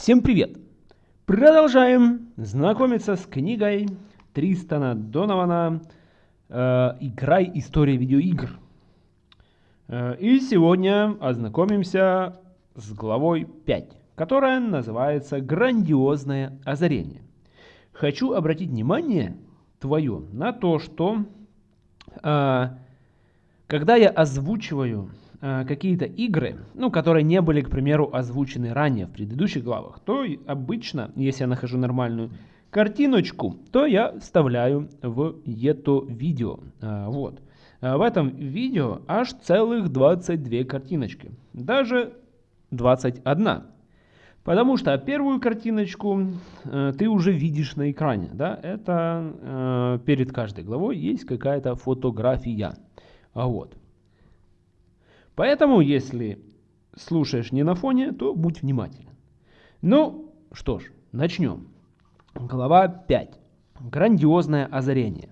Всем привет! Продолжаем знакомиться с книгой Тристана Донована э, «Играй. История видеоигр». Э, и сегодня ознакомимся с главой 5, которая называется «Грандиозное озарение». Хочу обратить внимание твое на то, что э, когда я озвучиваю какие-то игры, ну, которые не были, к примеру, озвучены ранее в предыдущих главах, то обычно, если я нахожу нормальную картиночку, то я вставляю в это видео. А, вот. А в этом видео аж целых 22 картиночки. Даже 21. Потому что первую картиночку э, ты уже видишь на экране. Да? Это э, перед каждой главой есть какая-то фотография. А вот. Поэтому, если слушаешь не на фоне, то будь внимателен. Ну, что ж, начнем. Глава 5. Грандиозное озарение.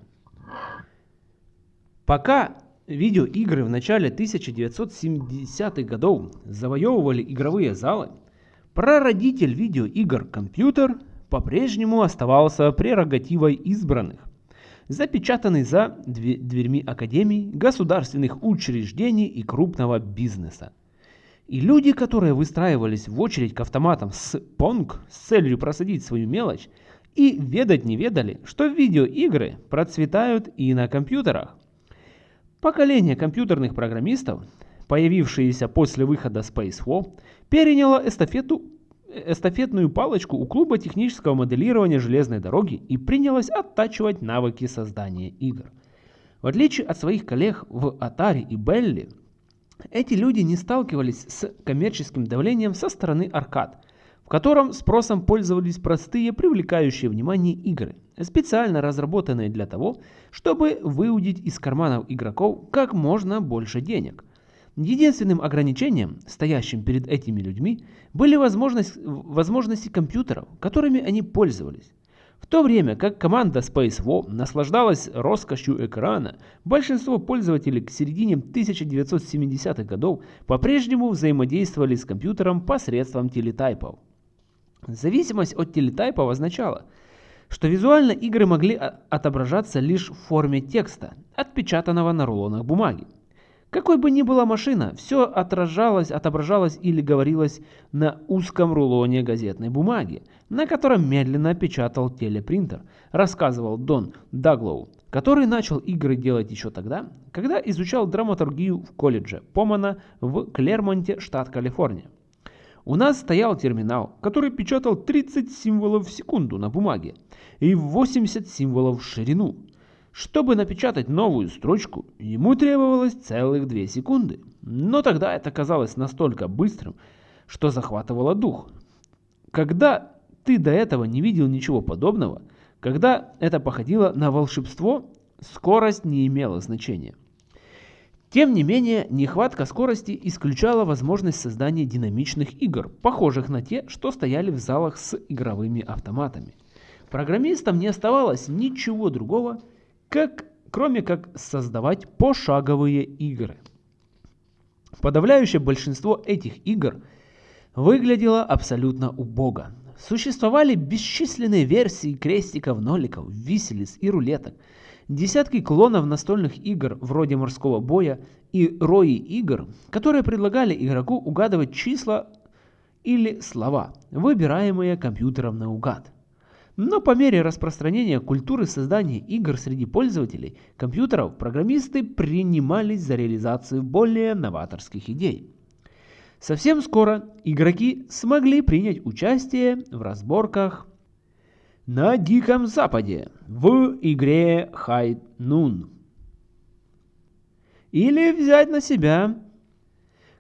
Пока видеоигры в начале 1970-х годов завоевывали игровые залы, прародитель видеоигр компьютер по-прежнему оставался прерогативой избранных запечатанный за дверьми академий, государственных учреждений и крупного бизнеса. И люди, которые выстраивались в очередь к автоматам с Понг с целью просадить свою мелочь, и ведать не ведали, что видеоигры процветают и на компьютерах. Поколение компьютерных программистов, появившееся после выхода Space War, переняло эстафету эстафетную палочку у клуба технического моделирования железной дороги и принялась оттачивать навыки создания игр. В отличие от своих коллег в Atari и Belly, эти люди не сталкивались с коммерческим давлением со стороны аркад, в котором спросом пользовались простые, привлекающие внимание игры, специально разработанные для того, чтобы выудить из карманов игроков как можно больше денег. Единственным ограничением, стоящим перед этими людьми, были возможность, возможности компьютеров, которыми они пользовались. В то время как команда Space War наслаждалась роскошью экрана, большинство пользователей к середине 1970-х годов по-прежнему взаимодействовали с компьютером посредством телетайпов. Зависимость от телетайпов означала, что визуально игры могли отображаться лишь в форме текста, отпечатанного на рулонах бумаги. Какой бы ни была машина, все отражалось, отображалось или говорилось на узком рулоне газетной бумаги, на котором медленно печатал телепринтер, рассказывал Дон Даглоу, который начал игры делать еще тогда, когда изучал драматургию в колледже Помана в Клермонте, штат Калифорния. У нас стоял терминал, который печатал 30 символов в секунду на бумаге и 80 символов в ширину – чтобы напечатать новую строчку, ему требовалось целых две секунды. Но тогда это казалось настолько быстрым, что захватывало дух. Когда ты до этого не видел ничего подобного, когда это походило на волшебство, скорость не имела значения. Тем не менее, нехватка скорости исключала возможность создания динамичных игр, похожих на те, что стояли в залах с игровыми автоматами. Программистам не оставалось ничего другого, как, кроме как создавать пошаговые игры. Подавляющее большинство этих игр выглядело абсолютно убого. Существовали бесчисленные версии крестиков, ноликов, виселиц и рулеток, десятки клонов настольных игр вроде морского боя и рои игр, которые предлагали игроку угадывать числа или слова, выбираемые компьютером наугад. Но по мере распространения культуры создания игр среди пользователей компьютеров, программисты принимались за реализацию более новаторских идей. Совсем скоро игроки смогли принять участие в разборках на Диком Западе в игре High Noon. Или взять на себя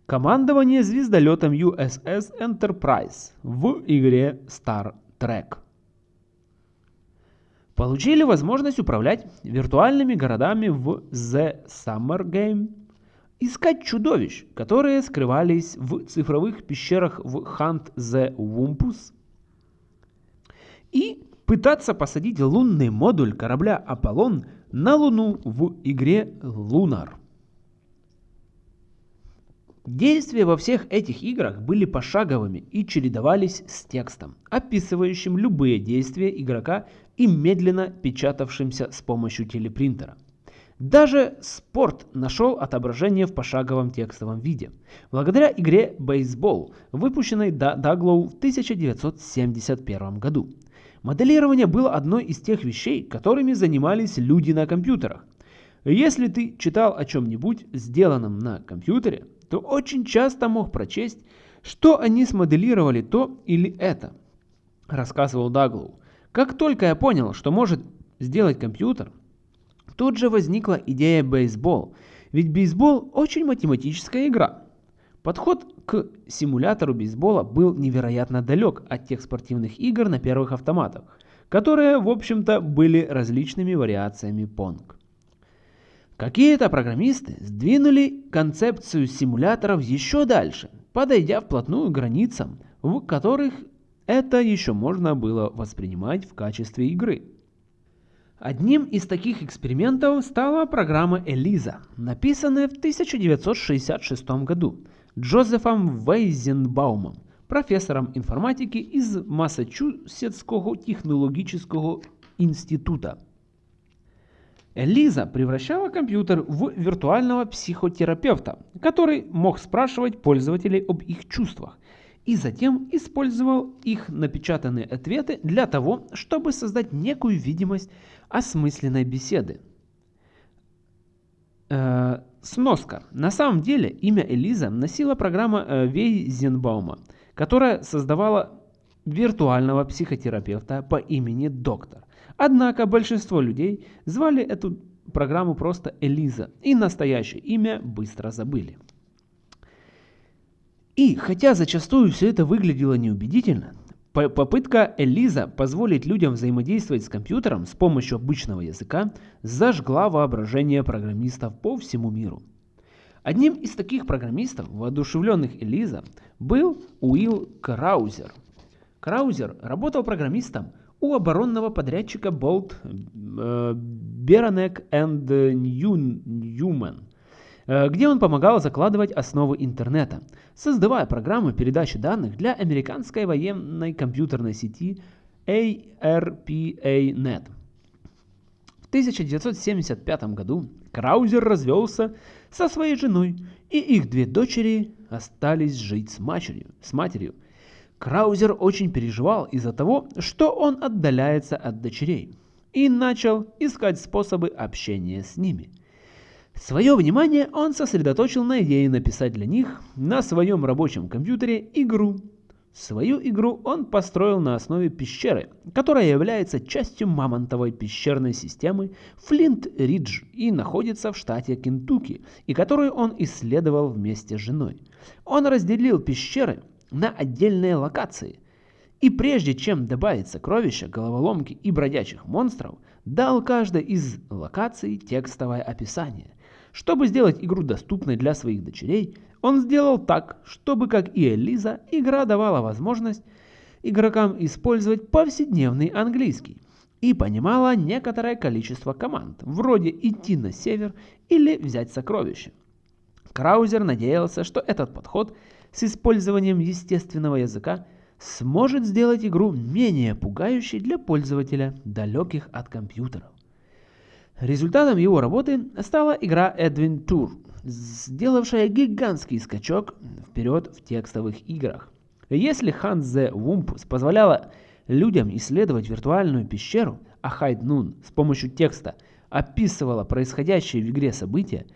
командование звездолетом USS Enterprise в игре Star Trek получили возможность управлять виртуальными городами в The Summer Game, искать чудовищ, которые скрывались в цифровых пещерах в Hunt the Wumpus, и пытаться посадить лунный модуль корабля Аполлон на Луну в игре Lunar. Действия во всех этих играх были пошаговыми и чередовались с текстом, описывающим любые действия игрока и медленно печатавшимся с помощью телепринтера. Даже спорт нашел отображение в пошаговом текстовом виде, благодаря игре «Бейсбол», выпущенной Даглоу в 1971 году. Моделирование было одной из тех вещей, которыми занимались люди на компьютерах. Если ты читал о чем-нибудь, сделанном на компьютере, то очень часто мог прочесть, что они смоделировали то или это, рассказывал Даглоу. Как только я понял, что может сделать компьютер, тут же возникла идея бейсбол, ведь бейсбол очень математическая игра. Подход к симулятору бейсбола был невероятно далек от тех спортивных игр на первых автоматах, которые, в общем-то, были различными вариациями Pong. Какие-то программисты сдвинули концепцию симуляторов еще дальше, подойдя вплотную к границам, в которых это еще можно было воспринимать в качестве игры. Одним из таких экспериментов стала программа Элиза, написанная в 1966 году Джозефом Вейзенбаумом, профессором информатики из Массачусетского технологического института. Лиза превращала компьютер в виртуального психотерапевта, который мог спрашивать пользователей об их чувствах и затем использовал их напечатанные ответы для того, чтобы создать некую видимость осмысленной беседы. Э, сноска. На самом деле имя Элиза носила программа э, Вейзенбаума, которая создавала виртуального психотерапевта по имени Доктор. Однако большинство людей звали эту программу просто Элиза и настоящее имя быстро забыли. И хотя зачастую все это выглядело неубедительно, попытка Элиза позволить людям взаимодействовать с компьютером с помощью обычного языка зажгла воображение программистов по всему миру. Одним из таких программистов, воодушевленных Элиза, был Уилл Краузер. Краузер работал программистом у оборонного подрядчика Bolt Beranek and Newman, где он помогал закладывать основы интернета, создавая программы передачи данных для американской военной компьютерной сети ARPANET. В 1975 году Краузер развелся со своей женой, и их две дочери остались жить с матерью, с матерью – Краузер очень переживал из-за того, что он отдаляется от дочерей, и начал искать способы общения с ними. Свое внимание он сосредоточил на идее написать для них на своем рабочем компьютере игру. Свою игру он построил на основе пещеры, которая является частью мамонтовой пещерной системы Флинт-Ридж и находится в штате Кентукки, и которую он исследовал вместе с женой. Он разделил пещеры на отдельные локации. И прежде чем добавить сокровища, головоломки и бродячих монстров, дал каждой из локаций текстовое описание. Чтобы сделать игру доступной для своих дочерей, он сделал так, чтобы, как и Элиза, игра давала возможность игрокам использовать повседневный английский и понимала некоторое количество команд, вроде идти на север или взять сокровища. Краузер надеялся, что этот подход – с использованием естественного языка сможет сделать игру менее пугающей для пользователя, далеких от компьютеров. Результатом его работы стала игра Edwin Tour, сделавшая гигантский скачок вперед в текстовых играх. Если Hans the позволяла людям исследовать виртуальную пещеру, а Hyde Noon с помощью текста описывала происходящие в игре события,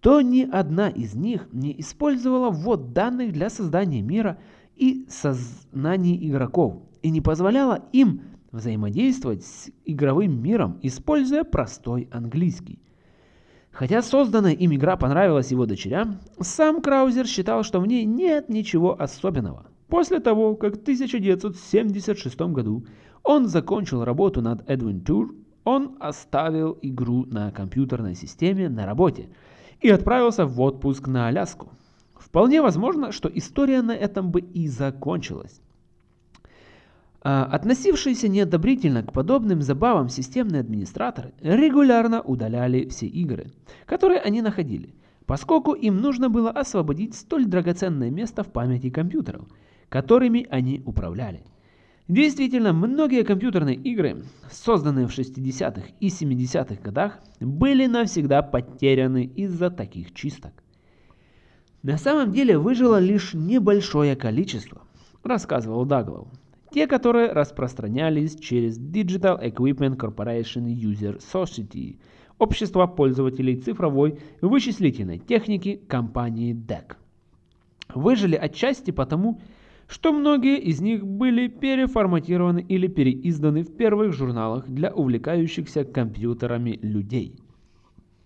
то ни одна из них не использовала ввод данных для создания мира и сознаний игроков и не позволяла им взаимодействовать с игровым миром, используя простой английский. Хотя созданная им игра понравилась его дочерям, сам Краузер считал, что в ней нет ничего особенного. После того, как в 1976 году он закончил работу над Edwin Tour, он оставил игру на компьютерной системе на работе – и отправился в отпуск на Аляску. Вполне возможно, что история на этом бы и закончилась. А, относившиеся неодобрительно к подобным забавам системные администраторы регулярно удаляли все игры, которые они находили. поскольку им нужно было освободить столь драгоценное место в памяти компьютеров, которыми они управляли. Действительно, многие компьютерные игры, созданные в 60-х и 70-х годах, были навсегда потеряны из-за таких чисток. На самом деле выжило лишь небольшое количество, рассказывал Даглов. Те, которые распространялись через Digital Equipment Corporation User Society, общество пользователей цифровой вычислительной техники компании DEC. Выжили отчасти потому, что многие из них были переформатированы или переизданы в первых журналах для увлекающихся компьютерами людей.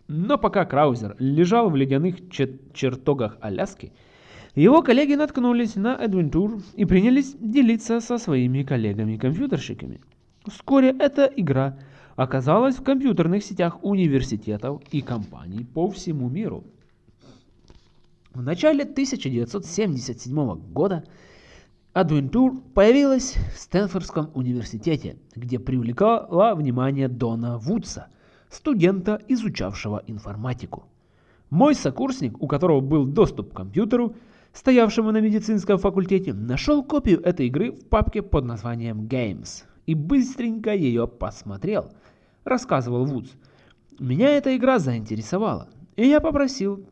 Но пока Краузер лежал в ледяных чертогах Аляски, его коллеги наткнулись на Adventure и принялись делиться со своими коллегами-компьютерщиками. Вскоре эта игра оказалась в компьютерных сетях университетов и компаний по всему миру. В начале 1977 года Адвентур появилась в Стэнфордском университете, где привлекала внимание Дона Вудса, студента, изучавшего информатику. Мой сокурсник, у которого был доступ к компьютеру, стоявшему на медицинском факультете, нашел копию этой игры в папке под названием Games и быстренько ее посмотрел, рассказывал Вудс. Меня эта игра заинтересовала, и я попросил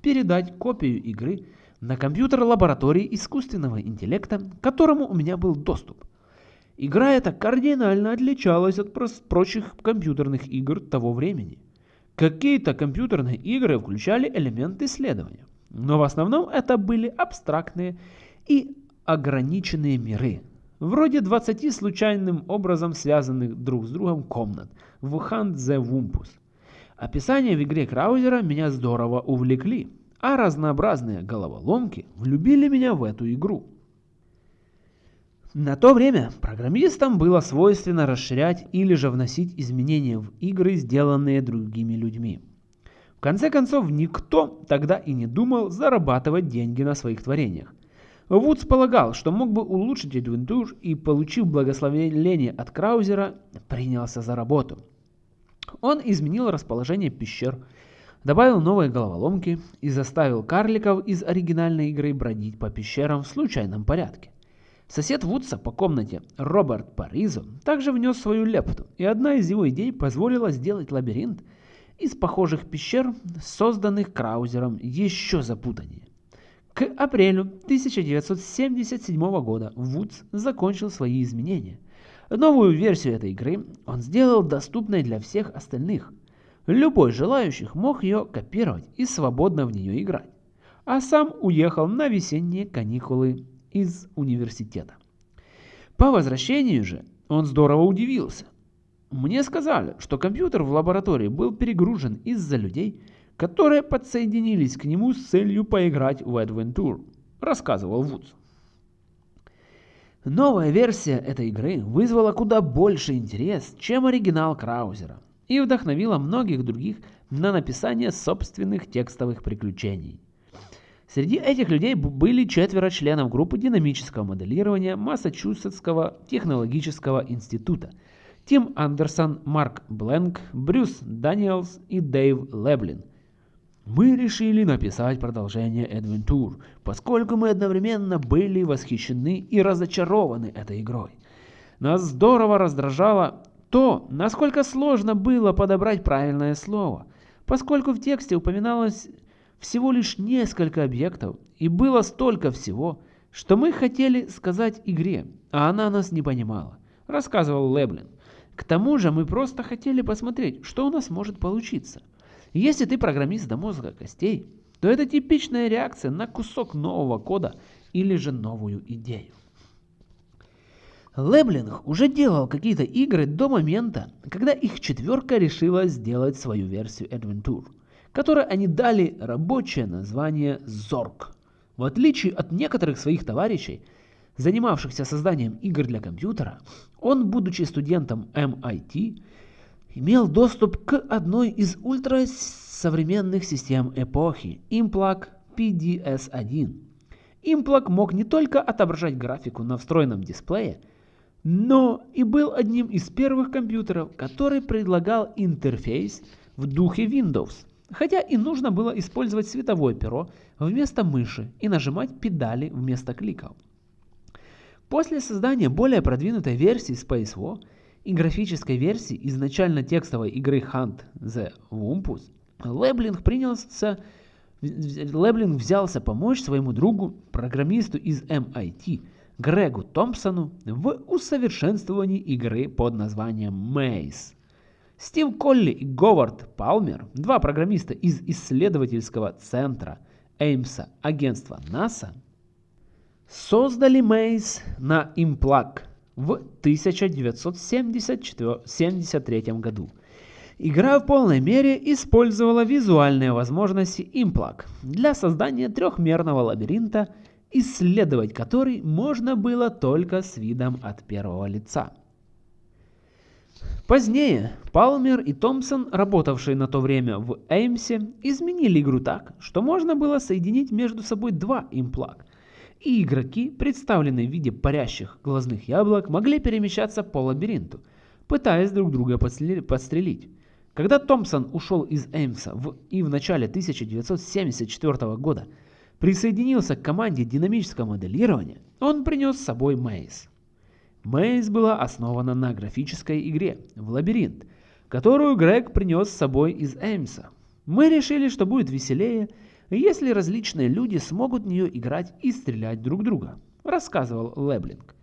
передать копию игры на компьютер лаборатории искусственного интеллекта, к которому у меня был доступ. Игра эта кардинально отличалась от прочих компьютерных игр того времени. Какие-то компьютерные игры включали элементы исследования, но в основном это были абстрактные и ограниченные миры, вроде 20 случайным образом связанных друг с другом комнат в Hand the. Описания в игре Краузера меня здорово увлекли, а разнообразные головоломки влюбили меня в эту игру. На то время программистам было свойственно расширять или же вносить изменения в игры, сделанные другими людьми. В конце концов, никто тогда и не думал зарабатывать деньги на своих творениях. Вудс полагал, что мог бы улучшить Adventure и, получив благословение от Краузера, принялся за работу. Он изменил расположение пещер, добавил новые головоломки и заставил карликов из оригинальной игры бродить по пещерам в случайном порядке. Сосед Вудса по комнате, Роберт Паризо, также внес свою лепту, и одна из его идей позволила сделать лабиринт из похожих пещер, созданных Краузером, еще запутаннее. К апрелю 1977 года Вудс закончил свои изменения. Новую версию этой игры он сделал доступной для всех остальных – Любой желающих мог ее копировать и свободно в нее играть. А сам уехал на весенние каникулы из университета. По возвращению же он здорово удивился. Мне сказали, что компьютер в лаборатории был перегружен из-за людей, которые подсоединились к нему с целью поиграть в Adventure, рассказывал Вудс. Новая версия этой игры вызвала куда больше интерес, чем оригинал Краузера и вдохновила многих других на написание собственных текстовых приключений. Среди этих людей были четверо членов группы динамического моделирования Массачусетского технологического института. Тим Андерсон, Марк Бленк, Брюс Даниэлс и Дэйв Леблин. Мы решили написать продолжение Adventure, поскольку мы одновременно были восхищены и разочарованы этой игрой. Нас здорово раздражало то, насколько сложно было подобрать правильное слово, поскольку в тексте упоминалось всего лишь несколько объектов и было столько всего, что мы хотели сказать игре, а она нас не понимала, рассказывал Леблин. К тому же мы просто хотели посмотреть, что у нас может получиться. Если ты программист до мозга костей, то это типичная реакция на кусок нового кода или же новую идею. Леблинг уже делал какие-то игры до момента, когда их четверка решила сделать свою версию Adventure, которой они дали рабочее название Zork. В отличие от некоторых своих товарищей, занимавшихся созданием игр для компьютера, он, будучи студентом MIT, имел доступ к одной из ультрасовременных систем эпохи Implac PDS-1. Implac мог не только отображать графику на встроенном дисплее, но и был одним из первых компьютеров, который предлагал интерфейс в духе Windows, хотя и нужно было использовать световое перо вместо мыши и нажимать педали вместо кликов. После создания более продвинутой версии Space War и графической версии изначально текстовой игры Hunt the Wumpus, Леблинг принялся Леблинг взялся помочь своему другу, программисту из MIT, Грегу Томпсону, в усовершенствовании игры под названием Maze. Стив Колли и Говард Палмер, два программиста из исследовательского центра Эймса агентства НАСА, создали Maze на Implug в 1973 году. Игра в полной мере использовала визуальные возможности Implug для создания трехмерного лабиринта, исследовать который можно было только с видом от первого лица. Позднее Палмер и Томпсон, работавшие на то время в Эймсе, изменили игру так, что можно было соединить между собой два имплаг, и игроки, представленные в виде парящих глазных яблок, могли перемещаться по лабиринту, пытаясь друг друга подстрелить. Когда Томпсон ушел из Эймса в, и в начале 1974 года присоединился к команде динамического моделирования, он принес с собой Мейс. Мейс была основана на графической игре в лабиринт, которую Грег принес с собой из Эймса. Мы решили, что будет веселее, если различные люди смогут в нее играть и стрелять друг друга, рассказывал Леблинг.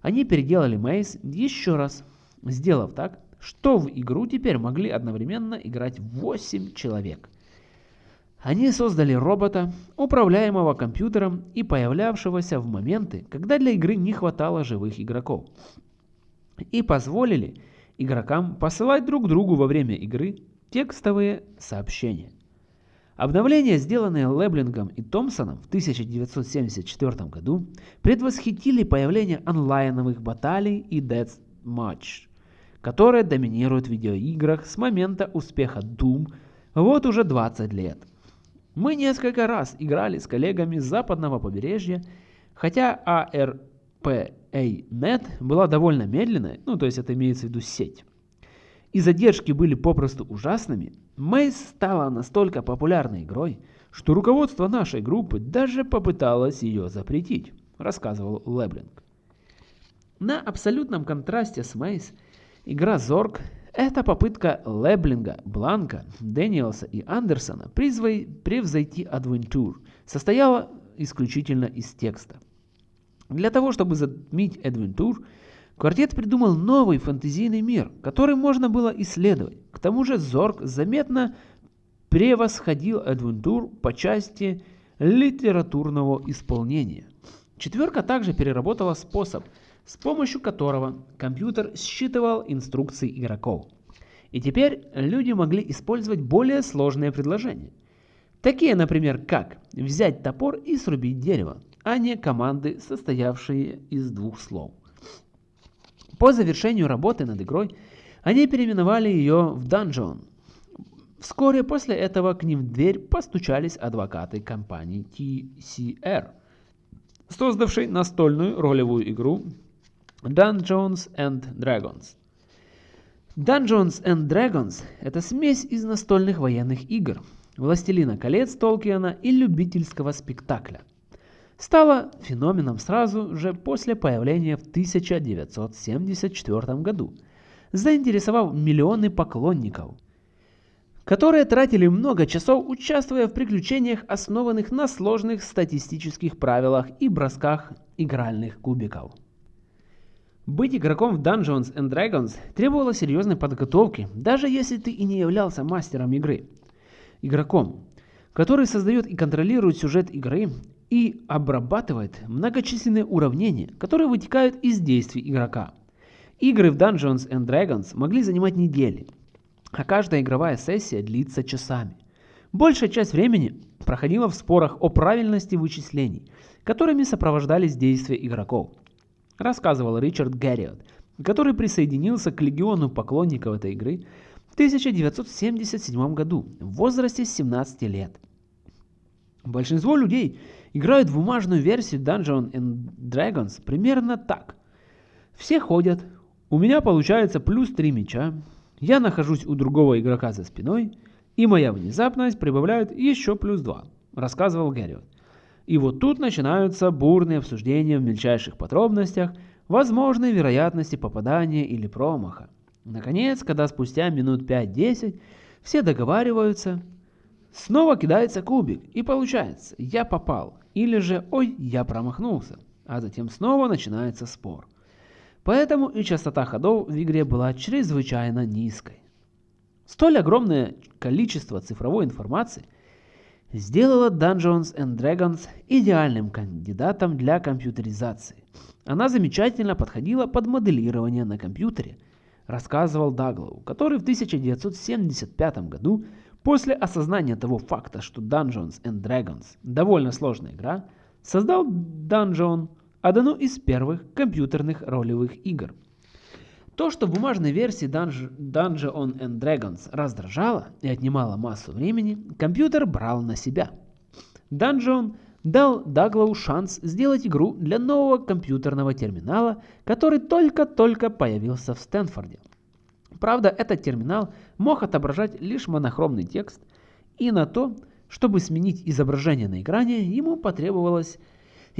Они переделали Мейс еще раз, сделав так, что в игру теперь могли одновременно играть 8 человек. Они создали робота, управляемого компьютером и появлявшегося в моменты, когда для игры не хватало живых игроков. И позволили игрокам посылать друг другу во время игры текстовые сообщения. Обновления, сделанные Леблингом и Томпсоном в 1974 году, предвосхитили появление онлайновых баталий и Death Match которая доминирует в видеоиграх с момента успеха Doom вот уже 20 лет. Мы несколько раз играли с коллегами с западного побережья, хотя ARPANET была довольно медленной, ну то есть это имеется в виду сеть, и задержки были попросту ужасными, Мейс стала настолько популярной игрой, что руководство нашей группы даже попыталось ее запретить, рассказывал Леблинг. На абсолютном контрасте с Мейс – Игра Зорг – это попытка Леблинга, Бланка, Дэниелса и Андерсона превзойти Адвентур, состояла исключительно из текста. Для того, чтобы затмить Адвентур, квартет придумал новый фэнтезийный мир, который можно было исследовать. К тому же Зорг заметно превосходил Адвентур по части литературного исполнения. Четверка также переработала способ – с помощью которого компьютер считывал инструкции игроков. И теперь люди могли использовать более сложные предложения. Такие, например, как взять топор и срубить дерево, а не команды, состоявшие из двух слов. По завершению работы над игрой они переименовали ее в Dungeon. Вскоре после этого к ним в дверь постучались адвокаты компании TCR, создавшей настольную ролевую игру Dungeons and Dragons. Dungeons and Dragons – это смесь из настольных военных игр, Властелина колец Толкиена и любительского спектакля. Стала феноменом сразу же после появления в 1974 году, заинтересовав миллионы поклонников, которые тратили много часов, участвуя в приключениях, основанных на сложных статистических правилах и бросках игральных кубиков. Быть игроком в Dungeons and Dragons требовало серьезной подготовки, даже если ты и не являлся мастером игры. Игроком, который создает и контролирует сюжет игры и обрабатывает многочисленные уравнения, которые вытекают из действий игрока. Игры в Dungeons and Dragons могли занимать недели, а каждая игровая сессия длится часами. Большая часть времени проходила в спорах о правильности вычислений, которыми сопровождались действия игроков рассказывал Ричард Гарриот, который присоединился к легиону поклонников этой игры в 1977 году в возрасте 17 лет. Большинство людей играют в бумажную версию Dungeons and Dragons примерно так. Все ходят, у меня получается плюс 3 меча, я нахожусь у другого игрока за спиной, И моя внезапность прибавляет еще плюс 2, рассказывал Гэриот. И вот тут начинаются бурные обсуждения в мельчайших подробностях возможной вероятности попадания или промаха. Наконец, когда спустя минут 5-10 все договариваются, снова кидается кубик и получается «я попал» или же «ой, я промахнулся», а затем снова начинается спор. Поэтому и частота ходов в игре была чрезвычайно низкой. Столь огромное количество цифровой информации сделало Dungeons and Dragons идеальным кандидатом для компьютеризации. Она замечательно подходила под моделирование на компьютере, рассказывал Даглоу, который в 1975 году, после осознания того факта, что Dungeons and Dragons довольно сложная игра, создал Dungeon, одну из первых компьютерных ролевых игр. То, что в бумажной версии Dungeon and Dragons раздражало и отнимало массу времени, компьютер брал на себя. Dungeon дал Даглоу шанс сделать игру для нового компьютерного терминала, который только-только появился в Стэнфорде. Правда, этот терминал мог отображать лишь монохромный текст, и на то, чтобы сменить изображение на экране, ему потребовалось,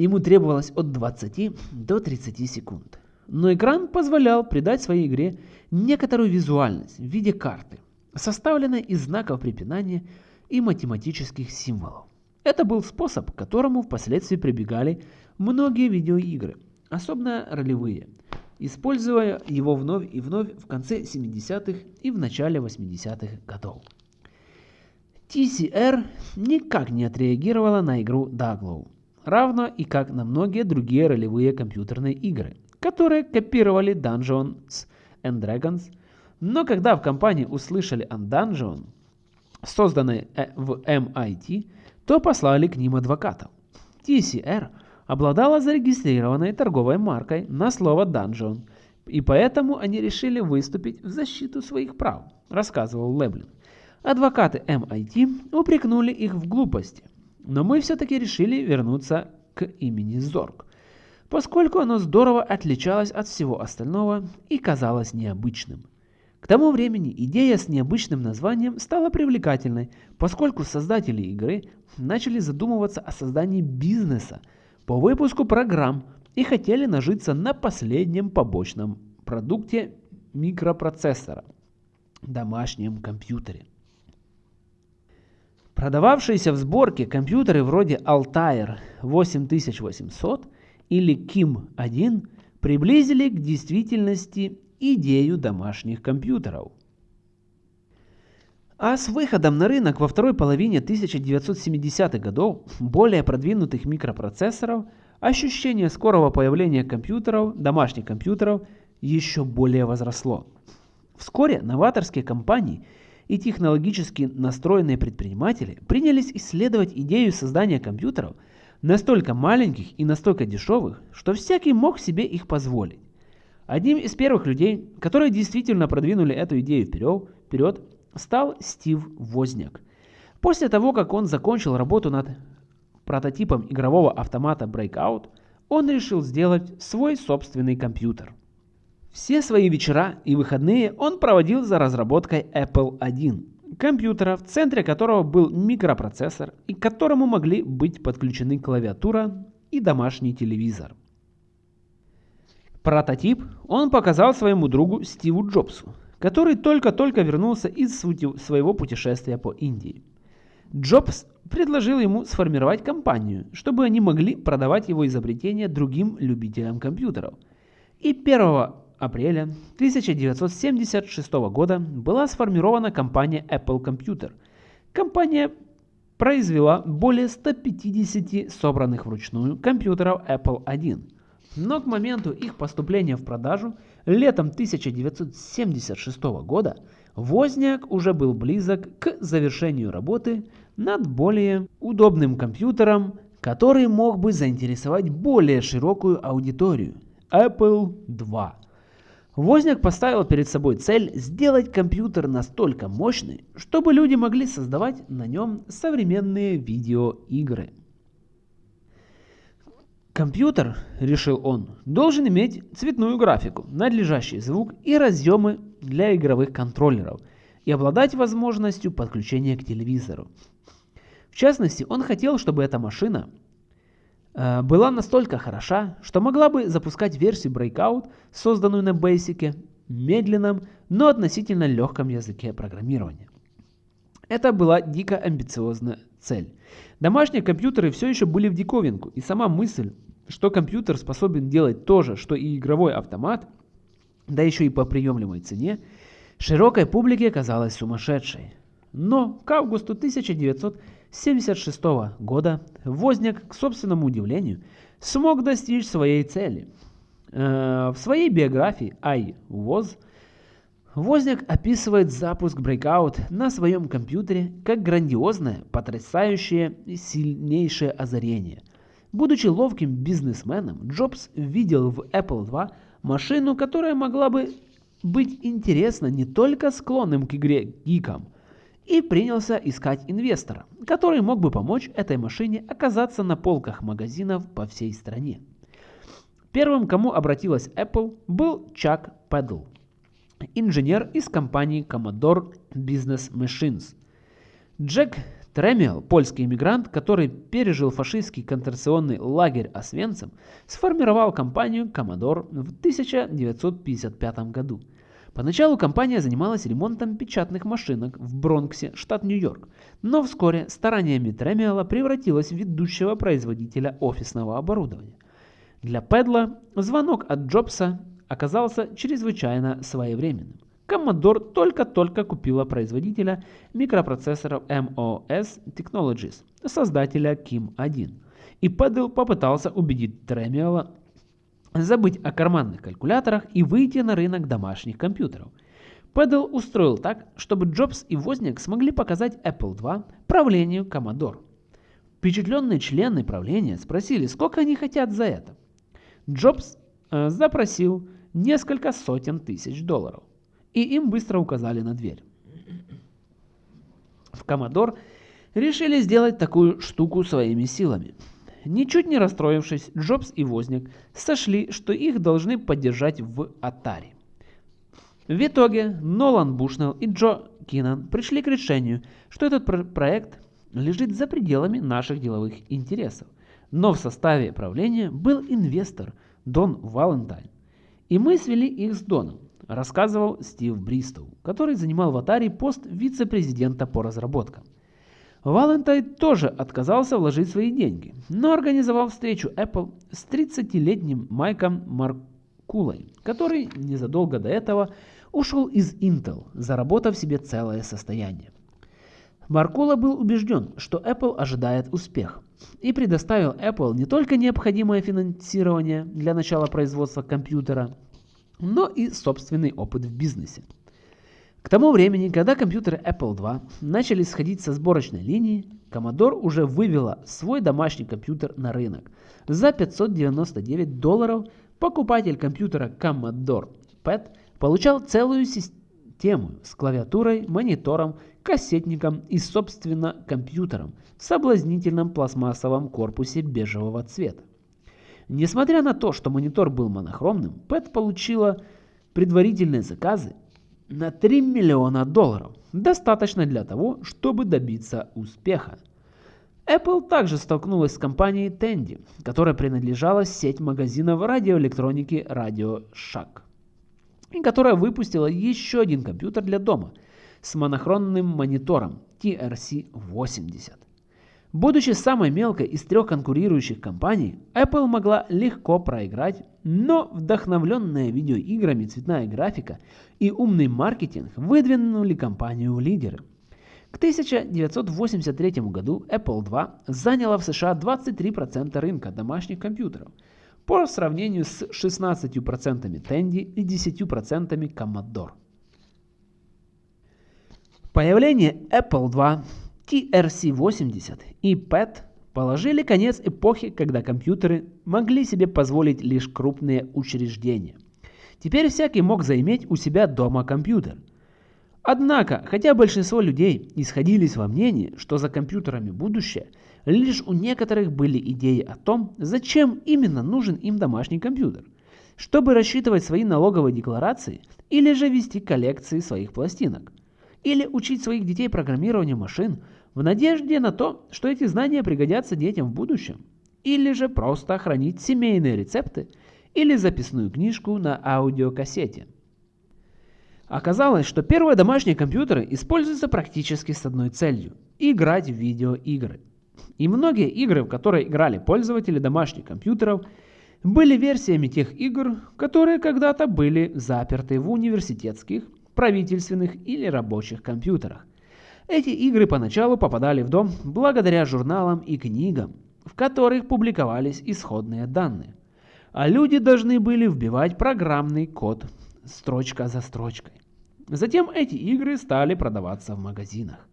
ему требовалось от 20 до 30 секунд. Но экран позволял придать своей игре некоторую визуальность в виде карты, составленной из знаков препинания и математических символов. Это был способ, к которому впоследствии прибегали многие видеоигры, особенно ролевые, используя его вновь и вновь в конце 70-х и в начале 80-х годов. TCR никак не отреагировала на игру Daglоу, равно и как на многие другие ролевые компьютерные игры, которые копировали Dungeons and Dragons, но когда в компании услышали о Dungeon, созданной э, в MIT, то послали к ним адвокатов. TCR обладала зарегистрированной торговой маркой на слово Dungeon, и поэтому они решили выступить в защиту своих прав, рассказывал Леблин. Адвокаты MIT упрекнули их в глупости, но мы все-таки решили вернуться к имени Зорг, поскольку оно здорово отличалось от всего остального и казалось необычным. К тому времени идея с необычным названием стала привлекательной, поскольку создатели игры начали задумываться о создании бизнеса по выпуску программ и хотели нажиться на последнем побочном продукте микропроцессора – домашнем компьютере. Продававшиеся в сборке компьютеры вроде Altair 8800 или KIM-1 приблизили к действительности идею домашних компьютеров. А с выходом на рынок во второй половине 1970-х годов более продвинутых микропроцессоров, ощущение скорого появления компьютеров, домашних компьютеров, еще более возросло. Вскоре новаторские компании и технологически настроенные предприниматели принялись исследовать идею создания компьютеров настолько маленьких и настолько дешевых, что всякий мог себе их позволить. Одним из первых людей, которые действительно продвинули эту идею вперед, вперед стал Стив Возняк. После того, как он закончил работу над прототипом игрового автомата Breakout, он решил сделать свой собственный компьютер. Все свои вечера и выходные он проводил за разработкой Apple I, компьютера, в центре которого был микропроцессор и к которому могли быть подключены клавиатура и домашний телевизор. Прототип он показал своему другу Стиву Джобсу, который только-только вернулся из своего путешествия по Индии. Джобс предложил ему сформировать компанию, чтобы они могли продавать его изобретение другим любителям компьютеров. И 1 апреля 1976 года была сформирована компания Apple Computer. Компания произвела более 150 собранных вручную компьютеров Apple I – но к моменту их поступления в продажу летом 1976 года Возняк уже был близок к завершению работы над более удобным компьютером, который мог бы заинтересовать более широкую аудиторию – Apple II. Возняк поставил перед собой цель сделать компьютер настолько мощный, чтобы люди могли создавать на нем современные видеоигры. Компьютер, решил он, должен иметь цветную графику, надлежащий звук и разъемы для игровых контроллеров. и обладать возможностью подключения к телевизору. В частности, он хотел, чтобы эта машина была настолько хороша, что могла бы запускать версию Breakout, созданную на Basic, медленном, но относительно легком языке программирования. Это была дико амбициозная цель. Домашние компьютеры все еще были в диковинку, и сама мысль, что компьютер способен делать то же, что и игровой автомат, да еще и по приемлемой цене, широкой публике казалась сумасшедшей. Но к августу 1900 1976 года Возняк, к собственному удивлению, смог достичь своей цели. Э, в своей биографии «I was» Возняк описывает запуск Breakout на своем компьютере как грандиозное, потрясающее и сильнейшее озарение. Будучи ловким бизнесменом, Джобс видел в Apple II машину, которая могла бы быть интересна не только склонным к игре гикам, и принялся искать инвестора, который мог бы помочь этой машине оказаться на полках магазинов по всей стране. Первым, кому обратилась Apple, был Чак Педл, инженер из компании Commodore Business Machines. Джек Тремиал, польский иммигрант, который пережил фашистский концентрационный лагерь Освенцим, сформировал компанию Commodore в 1955 году – Поначалу компания занималась ремонтом печатных машинок в Бронксе, штат Нью-Йорк, но вскоре стараниями Тремиала превратилась в ведущего производителя офисного оборудования. Для Педла звонок от Джобса оказался чрезвычайно своевременным. Commodore только-только купила производителя микропроцессоров MOS Technologies, создателя KIM-1. И Педл попытался убедить Тремиала забыть о карманных калькуляторах и выйти на рынок домашних компьютеров. Пэдл устроил так, чтобы Джобс и Возняк смогли показать Apple II правлению Commodore. Впечатленные члены правления спросили, сколько они хотят за это. Джобс э, запросил несколько сотен тысяч долларов, и им быстро указали на дверь. В Commodore решили сделать такую штуку своими силами – Ничуть не расстроившись, Джобс и Возняк сошли, что их должны поддержать в Atari. В итоге Нолан Бушнелл и Джо Кинан пришли к решению, что этот про проект лежит за пределами наших деловых интересов. Но в составе правления был инвестор Дон Валентайн. И мы свели их с Доном, рассказывал Стив Бристоу, который занимал в Atari пост вице-президента по разработкам. Валентайн тоже отказался вложить свои деньги, но организовал встречу Apple с 30-летним Майком Маркулой, который незадолго до этого ушел из Intel, заработав себе целое состояние. Маркула был убежден, что Apple ожидает успех, и предоставил Apple не только необходимое финансирование для начала производства компьютера, но и собственный опыт в бизнесе. К тому времени, когда компьютеры Apple II начали сходить со сборочной линии, Commodore уже вывела свой домашний компьютер на рынок. За 599 долларов покупатель компьютера Commodore PET получал целую систему с клавиатурой, монитором, кассетником и, собственно, компьютером в соблазнительном пластмассовом корпусе бежевого цвета. Несмотря на то, что монитор был монохромным, PET получила предварительные заказы на 3 миллиона долларов. Достаточно для того, чтобы добиться успеха. Apple также столкнулась с компанией Tandy, которая принадлежала сеть магазинов радиоэлектроники Radio Shack, и которая выпустила еще один компьютер для дома с монохронным монитором TRC-80. Будучи самой мелкой из трех конкурирующих компаний, Apple могла легко проиграть, но вдохновленная видеоиграми цветная графика и умный маркетинг выдвинули компанию в лидеры. К 1983 году Apple II заняла в США 23% рынка домашних компьютеров, по сравнению с 16% Tandy и 10% Commodore. Появление Apple II TRC-80 и PET положили конец эпохе, когда компьютеры могли себе позволить лишь крупные учреждения. Теперь всякий мог заиметь у себя дома компьютер. Однако, хотя большинство людей исходились во мнении, что за компьютерами будущее, лишь у некоторых были идеи о том, зачем именно нужен им домашний компьютер. Чтобы рассчитывать свои налоговые декларации или же вести коллекции своих пластинок – или учить своих детей программированию машин в надежде на то, что эти знания пригодятся детям в будущем, или же просто хранить семейные рецепты или записную книжку на аудиокассете. Оказалось, что первые домашние компьютеры используются практически с одной целью – играть в видеоигры. И многие игры, в которые играли пользователи домашних компьютеров, были версиями тех игр, которые когда-то были заперты в университетских, правительственных или рабочих компьютерах. Эти игры поначалу попадали в дом благодаря журналам и книгам, в которых публиковались исходные данные. А люди должны были вбивать программный код строчка за строчкой. Затем эти игры стали продаваться в магазинах.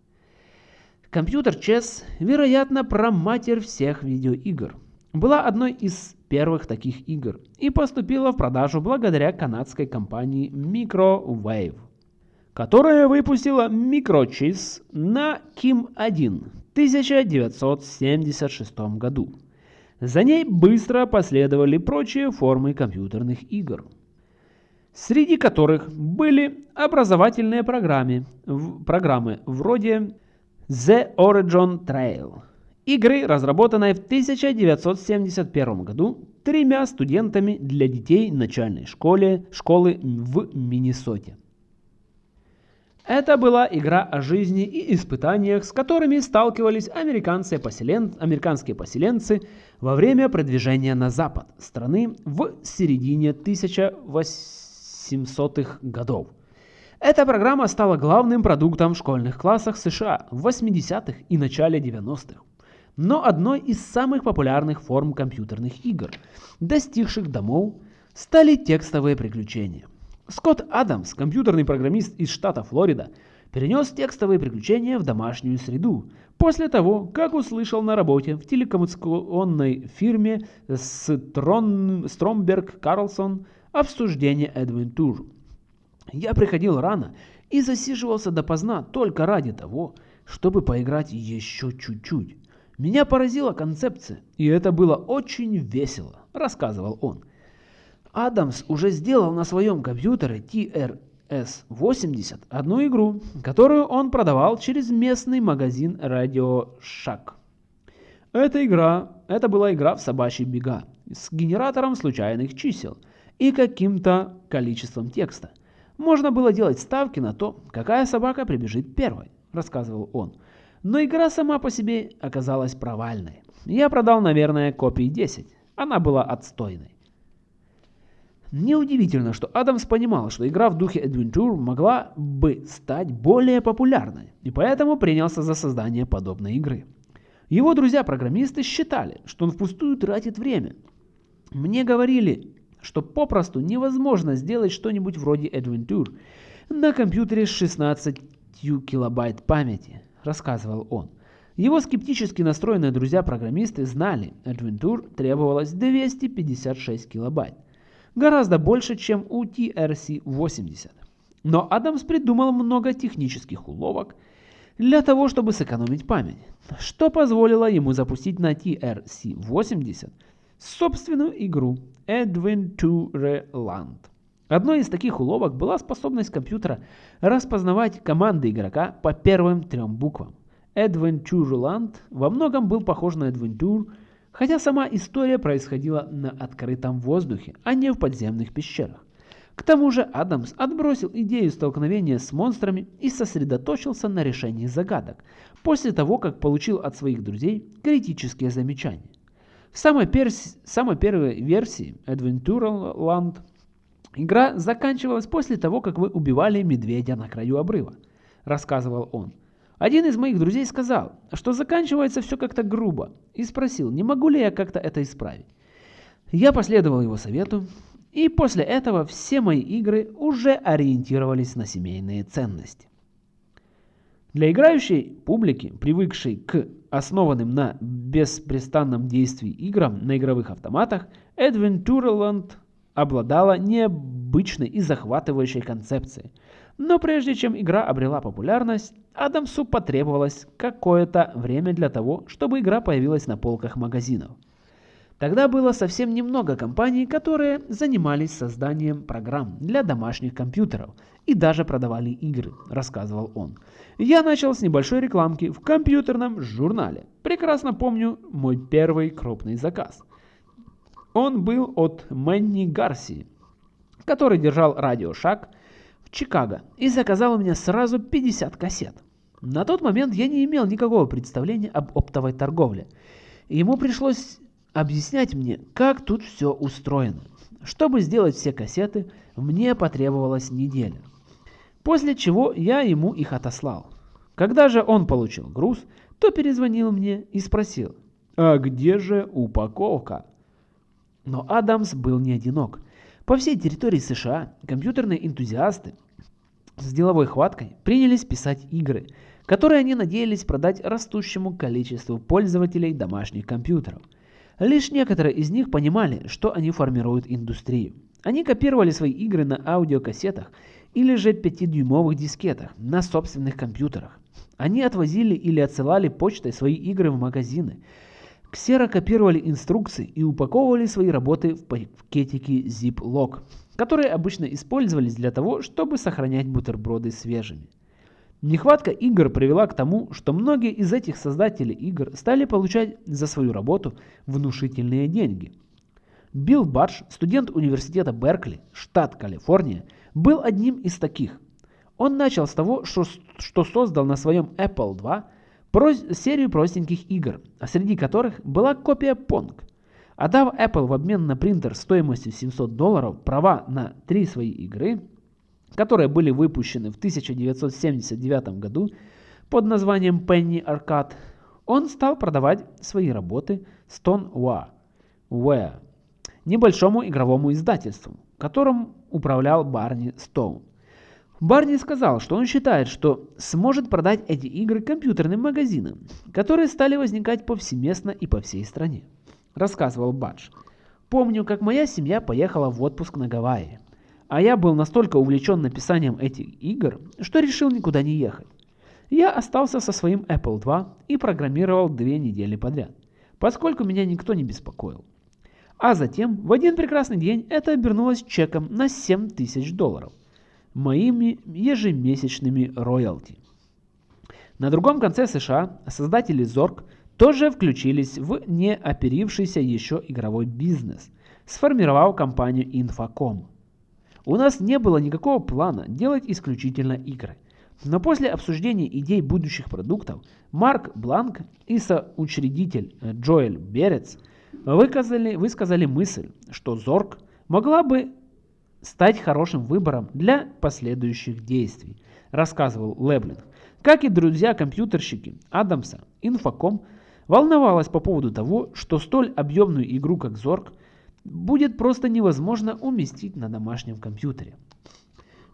Компьютер Chess, вероятно, проматерь всех видеоигр. Была одной из первых таких игр и поступила в продажу благодаря канадской компании Microwave, которая выпустила MicroChess на Kim-1 в 1976 году. За ней быстро последовали прочие формы компьютерных игр – среди которых были образовательные программы, программы вроде The Origin Trail, игры, разработанной в 1971 году тремя студентами для детей начальной школы, школы в Миннесоте. Это была игра о жизни и испытаниях, с которыми сталкивались американцы поселен... американские поселенцы во время продвижения на запад страны в середине 1800 700-х годов. Эта программа стала главным продуктом в школьных классах США в 80-х и начале 90-х, но одной из самых популярных форм компьютерных игр, достигших домов, стали текстовые приключения. Скотт Адамс, компьютерный программист из штата Флорида, перенес текстовые приключения в домашнюю среду после того, как услышал на работе в телекоммуникационной фирме Стромберг Карлсон обсуждение Adventure. Я приходил рано и засиживался допоздна только ради того, чтобы поиграть еще чуть-чуть. Меня поразила концепция, и это было очень весело, рассказывал он. Адамс уже сделал на своем компьютере TRS-80 одну игру, которую он продавал через местный магазин Radio Shack. Эта игра, это была игра в собачьи бега с генератором случайных чисел – и каким-то количеством текста. Можно было делать ставки на то, какая собака прибежит первой, рассказывал он. Но игра сама по себе оказалась провальной. Я продал, наверное, копий 10. Она была отстойной. Неудивительно, что Адамс понимал, что игра в духе Adventure могла бы стать более популярной, и поэтому принялся за создание подобной игры. Его друзья-программисты считали, что он впустую тратит время. Мне говорили, что попросту невозможно сделать что-нибудь вроде Adventure на компьютере с 16 килобайт памяти, рассказывал он. Его скептически настроенные друзья-программисты знали, Adventure требовалось 256 килобайт, гораздо больше, чем у TRC-80. Но Адамс придумал много технических уловок для того, чтобы сэкономить память, что позволило ему запустить на TRC-80 собственную игру Adventureland. Одной из таких уловок была способность компьютера распознавать команды игрока по первым трем буквам. Adventureland во многом был похож на Adventure, хотя сама история происходила на открытом воздухе, а не в подземных пещерах. К тому же Адамс отбросил идею столкновения с монстрами и сосредоточился на решении загадок, после того, как получил от своих друзей критические замечания. В самой, перс... самой первой версии Adventureland игра заканчивалась после того, как вы убивали медведя на краю обрыва, рассказывал он. Один из моих друзей сказал, что заканчивается все как-то грубо, и спросил, не могу ли я как-то это исправить. Я последовал его совету, и после этого все мои игры уже ориентировались на семейные ценности. Для играющей публики, привыкшей к основанным на беспрестанном действии играм на игровых автоматах, Adventureland обладала необычной и захватывающей концепцией. Но прежде чем игра обрела популярность, Адамсу потребовалось какое-то время для того, чтобы игра появилась на полках магазинов. Тогда было совсем немного компаний, которые занимались созданием программ для домашних компьютеров и даже продавали игры, рассказывал он. Я начал с небольшой рекламки в компьютерном журнале. Прекрасно помню мой первый крупный заказ. Он был от Мэнни Гарси, который держал радиошаг в Чикаго и заказал у меня сразу 50 кассет. На тот момент я не имел никакого представления об оптовой торговле. Ему пришлось объяснять мне, как тут все устроено. Чтобы сделать все кассеты, мне потребовалась неделя. После чего я ему их отослал. Когда же он получил груз, то перезвонил мне и спросил, а где же упаковка? Но Адамс был не одинок. По всей территории США компьютерные энтузиасты с деловой хваткой принялись писать игры, которые они надеялись продать растущему количеству пользователей домашних компьютеров – Лишь некоторые из них понимали, что они формируют индустрию. Они копировали свои игры на аудиокассетах или же 5-дюймовых дискетах на собственных компьютерах. Они отвозили или отсылали почтой свои игры в магазины. Ксерокопировали инструкции и упаковывали свои работы в пакетики Ziploc, которые обычно использовались для того, чтобы сохранять бутерброды свежими. Нехватка игр привела к тому, что многие из этих создателей игр стали получать за свою работу внушительные деньги. Билл Бадж, студент университета Беркли, штат Калифорния, был одним из таких. Он начал с того, что, что создал на своем Apple II серию простеньких игр, среди которых была копия Pong. Отдав Apple в обмен на принтер стоимостью 700 долларов права на три свои игры – которые были выпущены в 1979 году под названием Penny Arcade, он стал продавать свои работы Stoneware, небольшому игровому издательству, которым управлял Барни Стоун. Барни сказал, что он считает, что сможет продать эти игры компьютерным магазинам, которые стали возникать повсеместно и по всей стране. Рассказывал Бадж. Помню, как моя семья поехала в отпуск на Гавайи. А я был настолько увлечен написанием этих игр, что решил никуда не ехать. Я остался со своим Apple II и программировал две недели подряд, поскольку меня никто не беспокоил. А затем, в один прекрасный день, это обернулось чеком на 7 тысяч долларов, моими ежемесячными роялти. На другом конце США создатели Zork тоже включились в неоперившийся еще игровой бизнес, сформировав компанию Infocom – у нас не было никакого плана делать исключительно игры. Но после обсуждения идей будущих продуктов, Марк Бланк и соучредитель Джоэль Берец выказали, высказали мысль, что Зорг могла бы стать хорошим выбором для последующих действий, рассказывал Леблинг. Как и друзья-компьютерщики Адамса, Infocom волновалась по поводу того, что столь объемную игру, как Зорг, будет просто невозможно уместить на домашнем компьютере.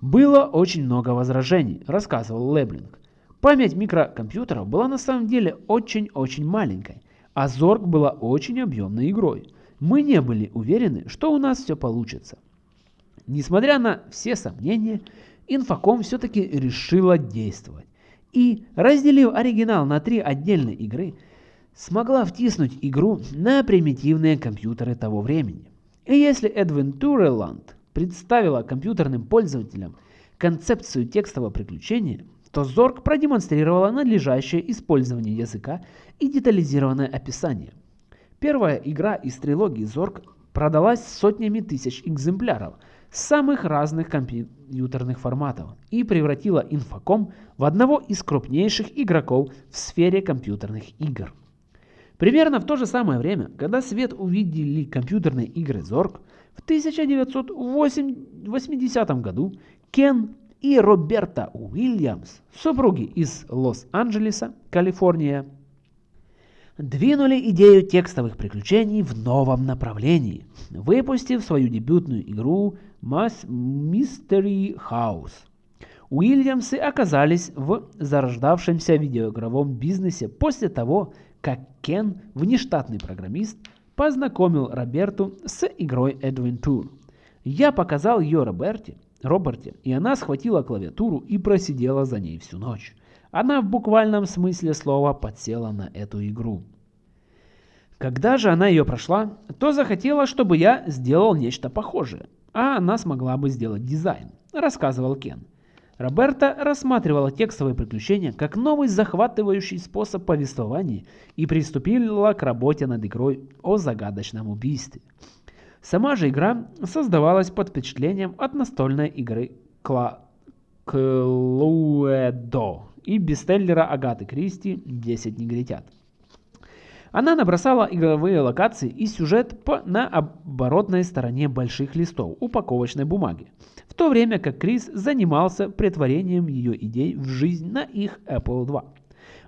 Было очень много возражений, рассказывал Леблинг. Память микрокомпьютеров была на самом деле очень-очень маленькой, а Зорг была очень объемной игрой. Мы не были уверены, что у нас все получится. Несмотря на все сомнения, Инфоком все-таки решила действовать. И, разделив оригинал на три отдельные игры, смогла втиснуть игру на примитивные компьютеры того времени. И если Adventureland представила компьютерным пользователям концепцию текстового приключения, то Zork продемонстрировала надлежащее использование языка и детализированное описание. Первая игра из трилогии Zork продалась сотнями тысяч экземпляров самых разных компьютерных форматов и превратила Infocom в одного из крупнейших игроков в сфере компьютерных игр. Примерно в то же самое время, когда свет увидели компьютерные игры Zork, в 1980 году Кен и Роберта Уильямс, супруги из Лос-Анджелеса, Калифорния, двинули идею текстовых приключений в новом направлении, выпустив свою дебютную игру Mystery House. Уильямсы оказались в зарождавшемся видеоигровом бизнесе после того, как Кен, внештатный программист, познакомил Роберту с игрой Adventure. Я показал ее Роберте, Роберте, и она схватила клавиатуру и просидела за ней всю ночь. Она в буквальном смысле слова подсела на эту игру. Когда же она ее прошла, то захотела, чтобы я сделал нечто похожее, а она смогла бы сделать дизайн, рассказывал Кен. Роберта рассматривала текстовые приключения как новый захватывающий способ повествования и приступила к работе над игрой о загадочном убийстве. Сама же игра создавалась под впечатлением от настольной игры Кла... Клуэдо и бестселлера Агаты Кристи «10 негритят». Она набросала игровые локации и сюжет по, на оборотной стороне больших листов упаковочной бумаги, в то время как Крис занимался претворением ее идей в жизнь на их Apple II.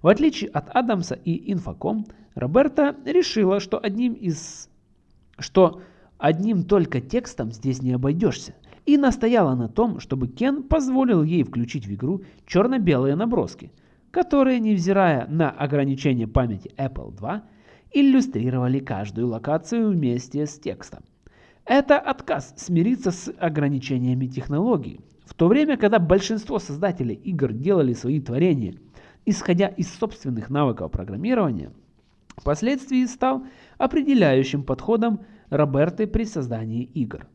В отличие от Адамса и Infocom, Роберта решила, что одним из что одним только текстом здесь не обойдешься, и настояла на том, чтобы Кен позволил ей включить в игру черно-белые наброски, которые, невзирая на ограничение памяти Apple II, иллюстрировали каждую локацию вместе с текстом. Это отказ смириться с ограничениями технологий, в то время, когда большинство создателей игр делали свои творения, исходя из собственных навыков программирования, впоследствии стал определяющим подходом Роберты при создании игр.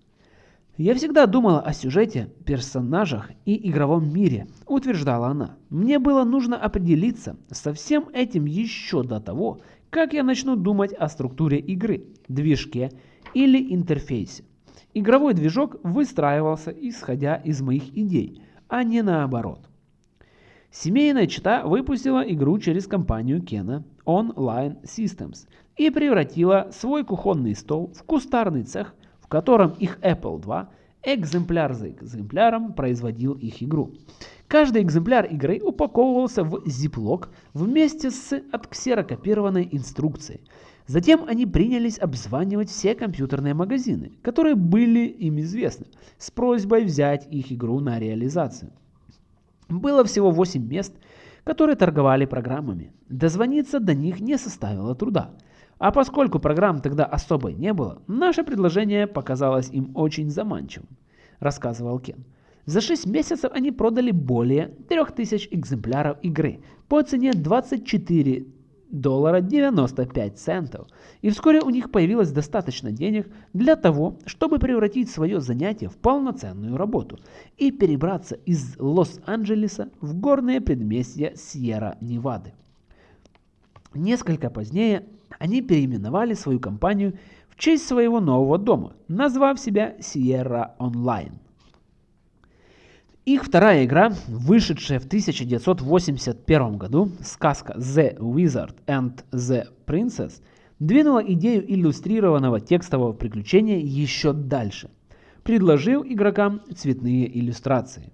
«Я всегда думала о сюжете, персонажах и игровом мире», – утверждала она. «Мне было нужно определиться со всем этим еще до того, как я начну думать о структуре игры, движке или интерфейсе. Игровой движок выстраивался исходя из моих идей, а не наоборот. Семейная чита выпустила игру через компанию Кена Online Systems и превратила свой кухонный стол в кустарный цех – в котором их Apple II экземпляр за экземпляром производил их игру. Каждый экземпляр игры упаковывался в зиплок вместе с отксерокопированной инструкцией. Затем они принялись обзванивать все компьютерные магазины, которые были им известны, с просьбой взять их игру на реализацию. Было всего 8 мест, которые торговали программами. Дозвониться до них не составило труда. А поскольку программ тогда особо не было, наше предложение показалось им очень заманчивым, рассказывал Кен. За 6 месяцев они продали более 3000 экземпляров игры по цене 24 доллара 95 центов. И вскоре у них появилось достаточно денег для того, чтобы превратить свое занятие в полноценную работу и перебраться из Лос-Анджелеса в горные предместья Сьерра-Невады. Несколько позднее они переименовали свою компанию в честь своего нового дома, назвав себя Sierra Online. Их вторая игра, вышедшая в 1981 году, сказка The Wizard and the Princess, двинула идею иллюстрированного текстового приключения еще дальше, предложив игрокам цветные иллюстрации.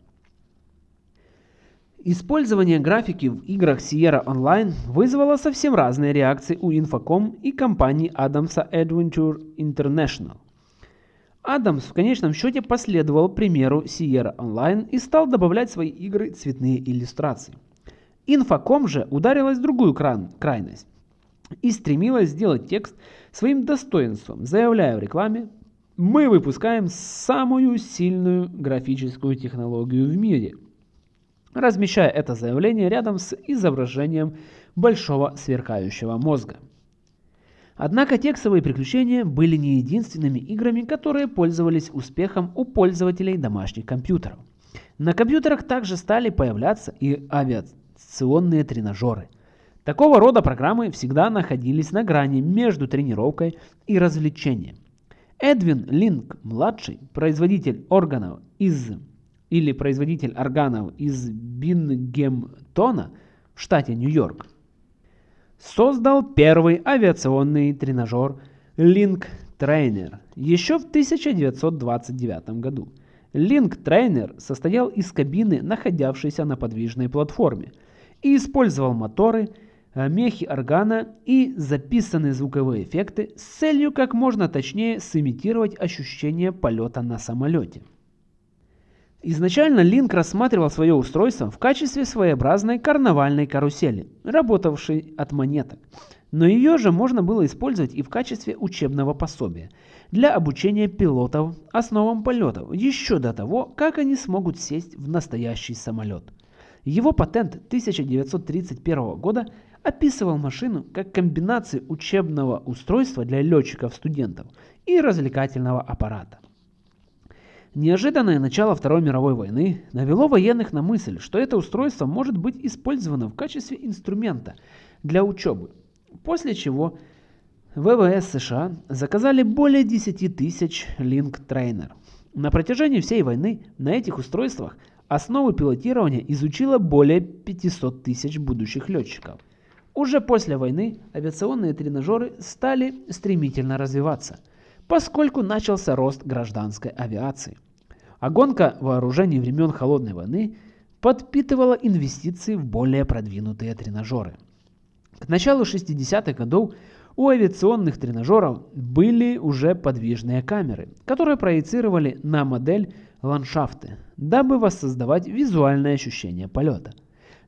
Использование графики в играх Sierra Online вызвало совсем разные реакции у Infocom и компании Adams Adventure International. Адамс в конечном счете последовал примеру Sierra Online и стал добавлять в свои игры цветные иллюстрации. Infocom же ударилась в другую крайность и стремилась сделать текст своим достоинством, заявляя в рекламе «Мы выпускаем самую сильную графическую технологию в мире – размещая это заявление рядом с изображением большого сверкающего мозга. Однако текстовые приключения были не единственными играми, которые пользовались успехом у пользователей домашних компьютеров. На компьютерах также стали появляться и авиационные тренажеры. Такого рода программы всегда находились на грани между тренировкой и развлечением. Эдвин Линк-младший, производитель органов из или производитель органов из Бингемтона в штате Нью-Йорк, создал первый авиационный тренажер Link Trainer еще в 1929 году. Link Trainer состоял из кабины, находявшейся на подвижной платформе, и использовал моторы, э, мехи органа и записанные звуковые эффекты с целью как можно точнее сымитировать ощущение полета на самолете. Изначально Линк рассматривал свое устройство в качестве своеобразной карнавальной карусели, работавшей от монеток. Но ее же можно было использовать и в качестве учебного пособия для обучения пилотов основам полетов еще до того, как они смогут сесть в настоящий самолет. Его патент 1931 года описывал машину как комбинацию учебного устройства для летчиков-студентов и развлекательного аппарата. Неожиданное начало Второй мировой войны навело военных на мысль, что это устройство может быть использовано в качестве инструмента для учебы, после чего ВВС США заказали более 10 тысяч Link Trainer. На протяжении всей войны на этих устройствах основы пилотирования изучило более 500 тысяч будущих летчиков. Уже после войны авиационные тренажеры стали стремительно развиваться – поскольку начался рост гражданской авиации. А гонка вооружений времен Холодной войны подпитывала инвестиции в более продвинутые тренажеры. К началу 60-х годов у авиационных тренажеров были уже подвижные камеры, которые проецировали на модель ландшафты, дабы воссоздавать визуальное ощущение полета.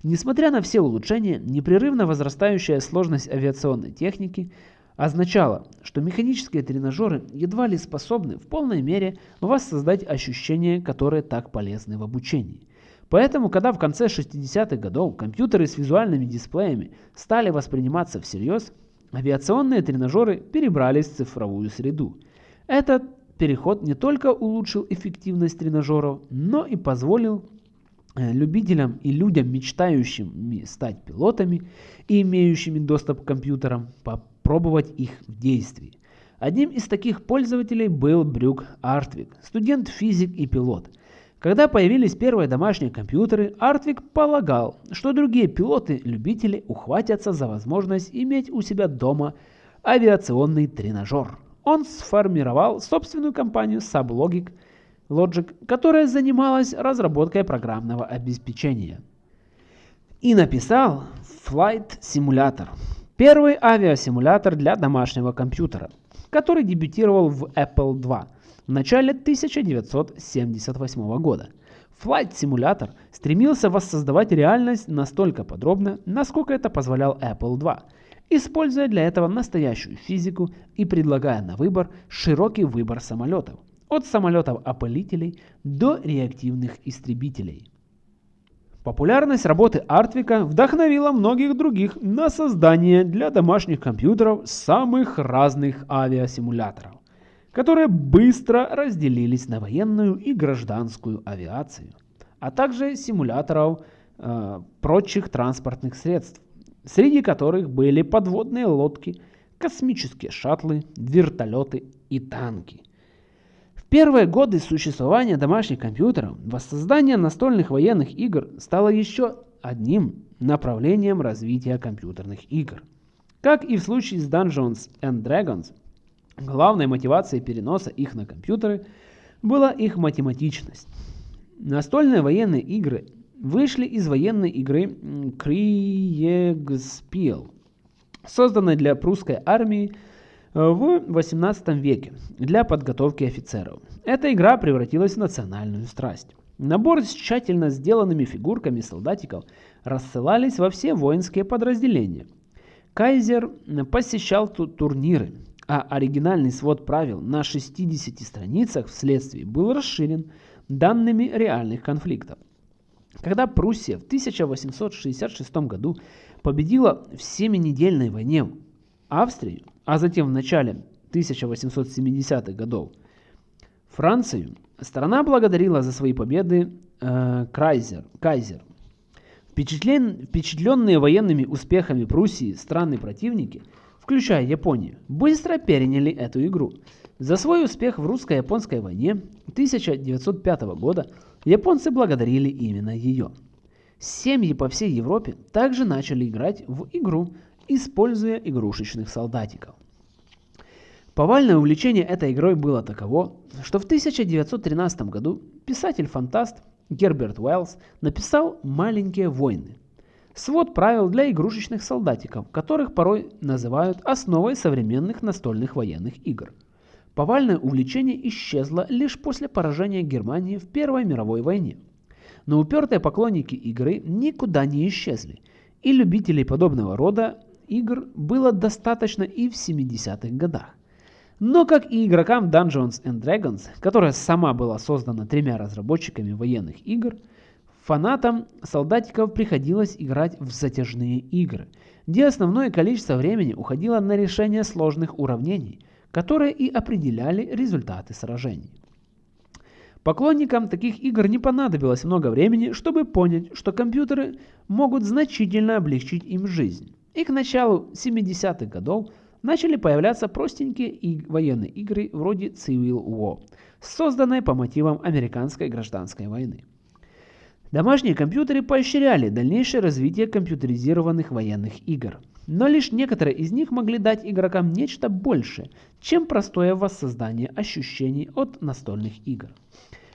Несмотря на все улучшения, непрерывно возрастающая сложность авиационной техники означало, что механические тренажеры едва ли способны в полной мере воссоздать ощущения, которые так полезны в обучении. Поэтому, когда в конце 60-х годов компьютеры с визуальными дисплеями стали восприниматься всерьез, авиационные тренажеры перебрались в цифровую среду. Этот переход не только улучшил эффективность тренажеров, но и позволил э, любителям и людям, мечтающим стать пилотами и имеющими доступ к компьютерам, пробовать их в действии. Одним из таких пользователей был Брюк Артвик, студент физик и пилот. Когда появились первые домашние компьютеры, Артвик полагал, что другие пилоты-любители ухватятся за возможность иметь у себя дома авиационный тренажер. Он сформировал собственную компанию Sublogic Logic, которая занималась разработкой программного обеспечения. И написал Flight Simulator – Первый авиасимулятор для домашнего компьютера, который дебютировал в Apple II в начале 1978 года. Flight Simulator стремился воссоздавать реальность настолько подробно, насколько это позволял Apple II, используя для этого настоящую физику и предлагая на выбор широкий выбор самолетов, от самолетов-опылителей до реактивных истребителей. Популярность работы Артвика вдохновила многих других на создание для домашних компьютеров самых разных авиасимуляторов, которые быстро разделились на военную и гражданскую авиацию, а также симуляторов э, прочих транспортных средств, среди которых были подводные лодки, космические шаттлы, вертолеты и танки – первые годы существования домашних компьютеров воссоздание настольных военных игр стало еще одним направлением развития компьютерных игр. Как и в случае с Dungeons and Dragons, главной мотивацией переноса их на компьютеры была их математичность. Настольные военные игры вышли из военной игры Kriegspiel, созданной для прусской армии в 18 веке для подготовки офицеров. Эта игра превратилась в национальную страсть. Набор с тщательно сделанными фигурками солдатиков рассылались во все воинские подразделения. Кайзер посещал турниры, а оригинальный свод правил на 60 страницах вследствие был расширен данными реальных конфликтов. Когда Пруссия в 1866 году победила в Семинедельной войне Австрию, а затем в начале 1870-х годов Францию, страна благодарила за свои победы э, Крайзер, Кайзер. Впечатлен, впечатленные военными успехами Пруссии страны-противники, включая Японию, быстро переняли эту игру. За свой успех в русско-японской войне 1905 года японцы благодарили именно ее. Семьи по всей Европе также начали играть в игру используя игрушечных солдатиков. Повальное увлечение этой игрой было таково, что в 1913 году писатель-фантаст Герберт Уэллс написал «Маленькие войны» – свод правил для игрушечных солдатиков, которых порой называют основой современных настольных военных игр. Повальное увлечение исчезло лишь после поражения Германии в Первой мировой войне. Но упертые поклонники игры никуда не исчезли, и любителей подобного рода игр было достаточно и в 70-х годах. Но как и игрокам Dungeons and Dragons, которая сама была создана тремя разработчиками военных игр, Фанатам солдатиков приходилось играть в затяжные игры, где основное количество времени уходило на решение сложных уравнений, которые и определяли результаты сражений. Поклонникам таких игр не понадобилось много времени, чтобы понять, что компьютеры могут значительно облегчить им жизнь. И к началу 70-х годов начали появляться простенькие и военные игры вроде Civil War, созданные по мотивам американской гражданской войны. Домашние компьютеры поощряли дальнейшее развитие компьютеризированных военных игр, но лишь некоторые из них могли дать игрокам нечто большее, чем простое воссоздание ощущений от настольных игр.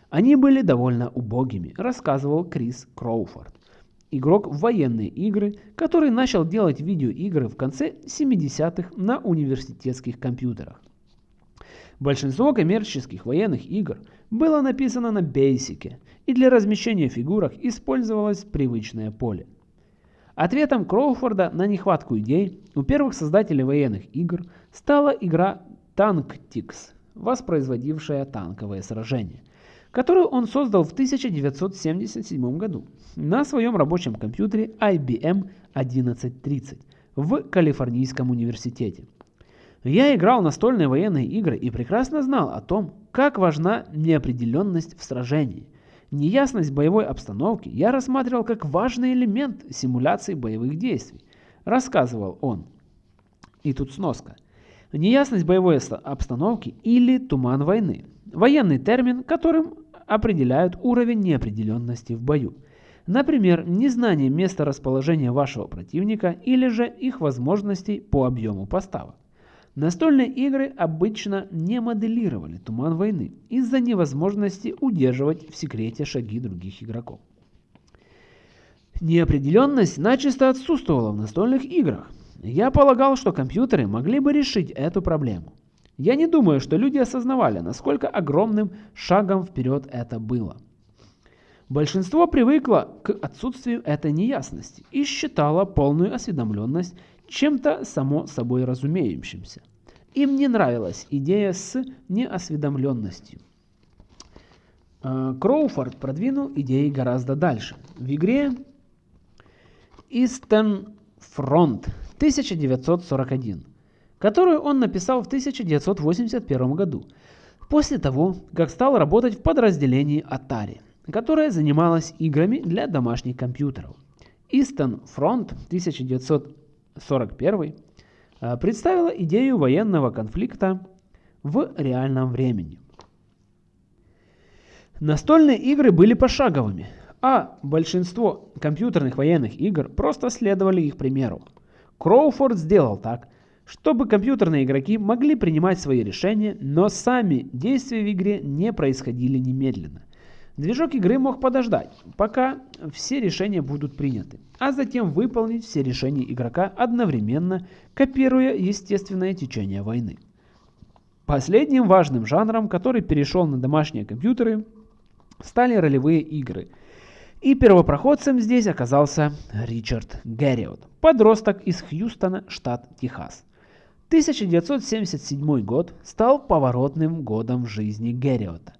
Они были довольно убогими, рассказывал Крис Кроуфорд, игрок в военные игры, который начал делать видеоигры в конце 70-х на университетских компьютерах. Большинство коммерческих военных игр было написано на Basic, и для размещения фигурок использовалось привычное поле. Ответом Кроуфорда на нехватку идей у первых создателей военных игр стала игра Tanktix, воспроизводившая танковые сражения, которую он создал в 1977 году на своем рабочем компьютере IBM 1130 в Калифорнийском университете. Я играл настольные военные игры и прекрасно знал о том, как важна неопределенность в сражении. Неясность боевой обстановки я рассматривал как важный элемент симуляции боевых действий, рассказывал он. И тут сноска. Неясность боевой обстановки или туман войны. Военный термин, которым определяют уровень неопределенности в бою. Например, незнание места расположения вашего противника или же их возможностей по объему поставок. Настольные игры обычно не моделировали туман войны из-за невозможности удерживать в секрете шаги других игроков. Неопределенность начисто отсутствовала в настольных играх. Я полагал, что компьютеры могли бы решить эту проблему. Я не думаю, что люди осознавали, насколько огромным шагом вперед это было. Большинство привыкло к отсутствию этой неясности и считало полную осведомленность чем-то само собой разумеющимся. Им не нравилась идея с неосведомленностью. А, Кроуфорд продвинул идеи гораздо дальше. В игре Eastern Front 1941, которую он написал в 1981 году, после того, как стал работать в подразделении Atari, которое занималось играми для домашних компьютеров. Eastern Front 1941 41 э, представила идею военного конфликта в реальном времени. Настольные игры были пошаговыми, а большинство компьютерных военных игр просто следовали их примеру. Кроуфорд сделал так, чтобы компьютерные игроки могли принимать свои решения, но сами действия в игре не происходили немедленно. Движок игры мог подождать, пока все решения будут приняты, а затем выполнить все решения игрока одновременно, копируя естественное течение войны. Последним важным жанром, который перешел на домашние компьютеры, стали ролевые игры. И первопроходцем здесь оказался Ричард Герриот, подросток из Хьюстона, штат Техас. 1977 год стал поворотным годом в жизни Герриота.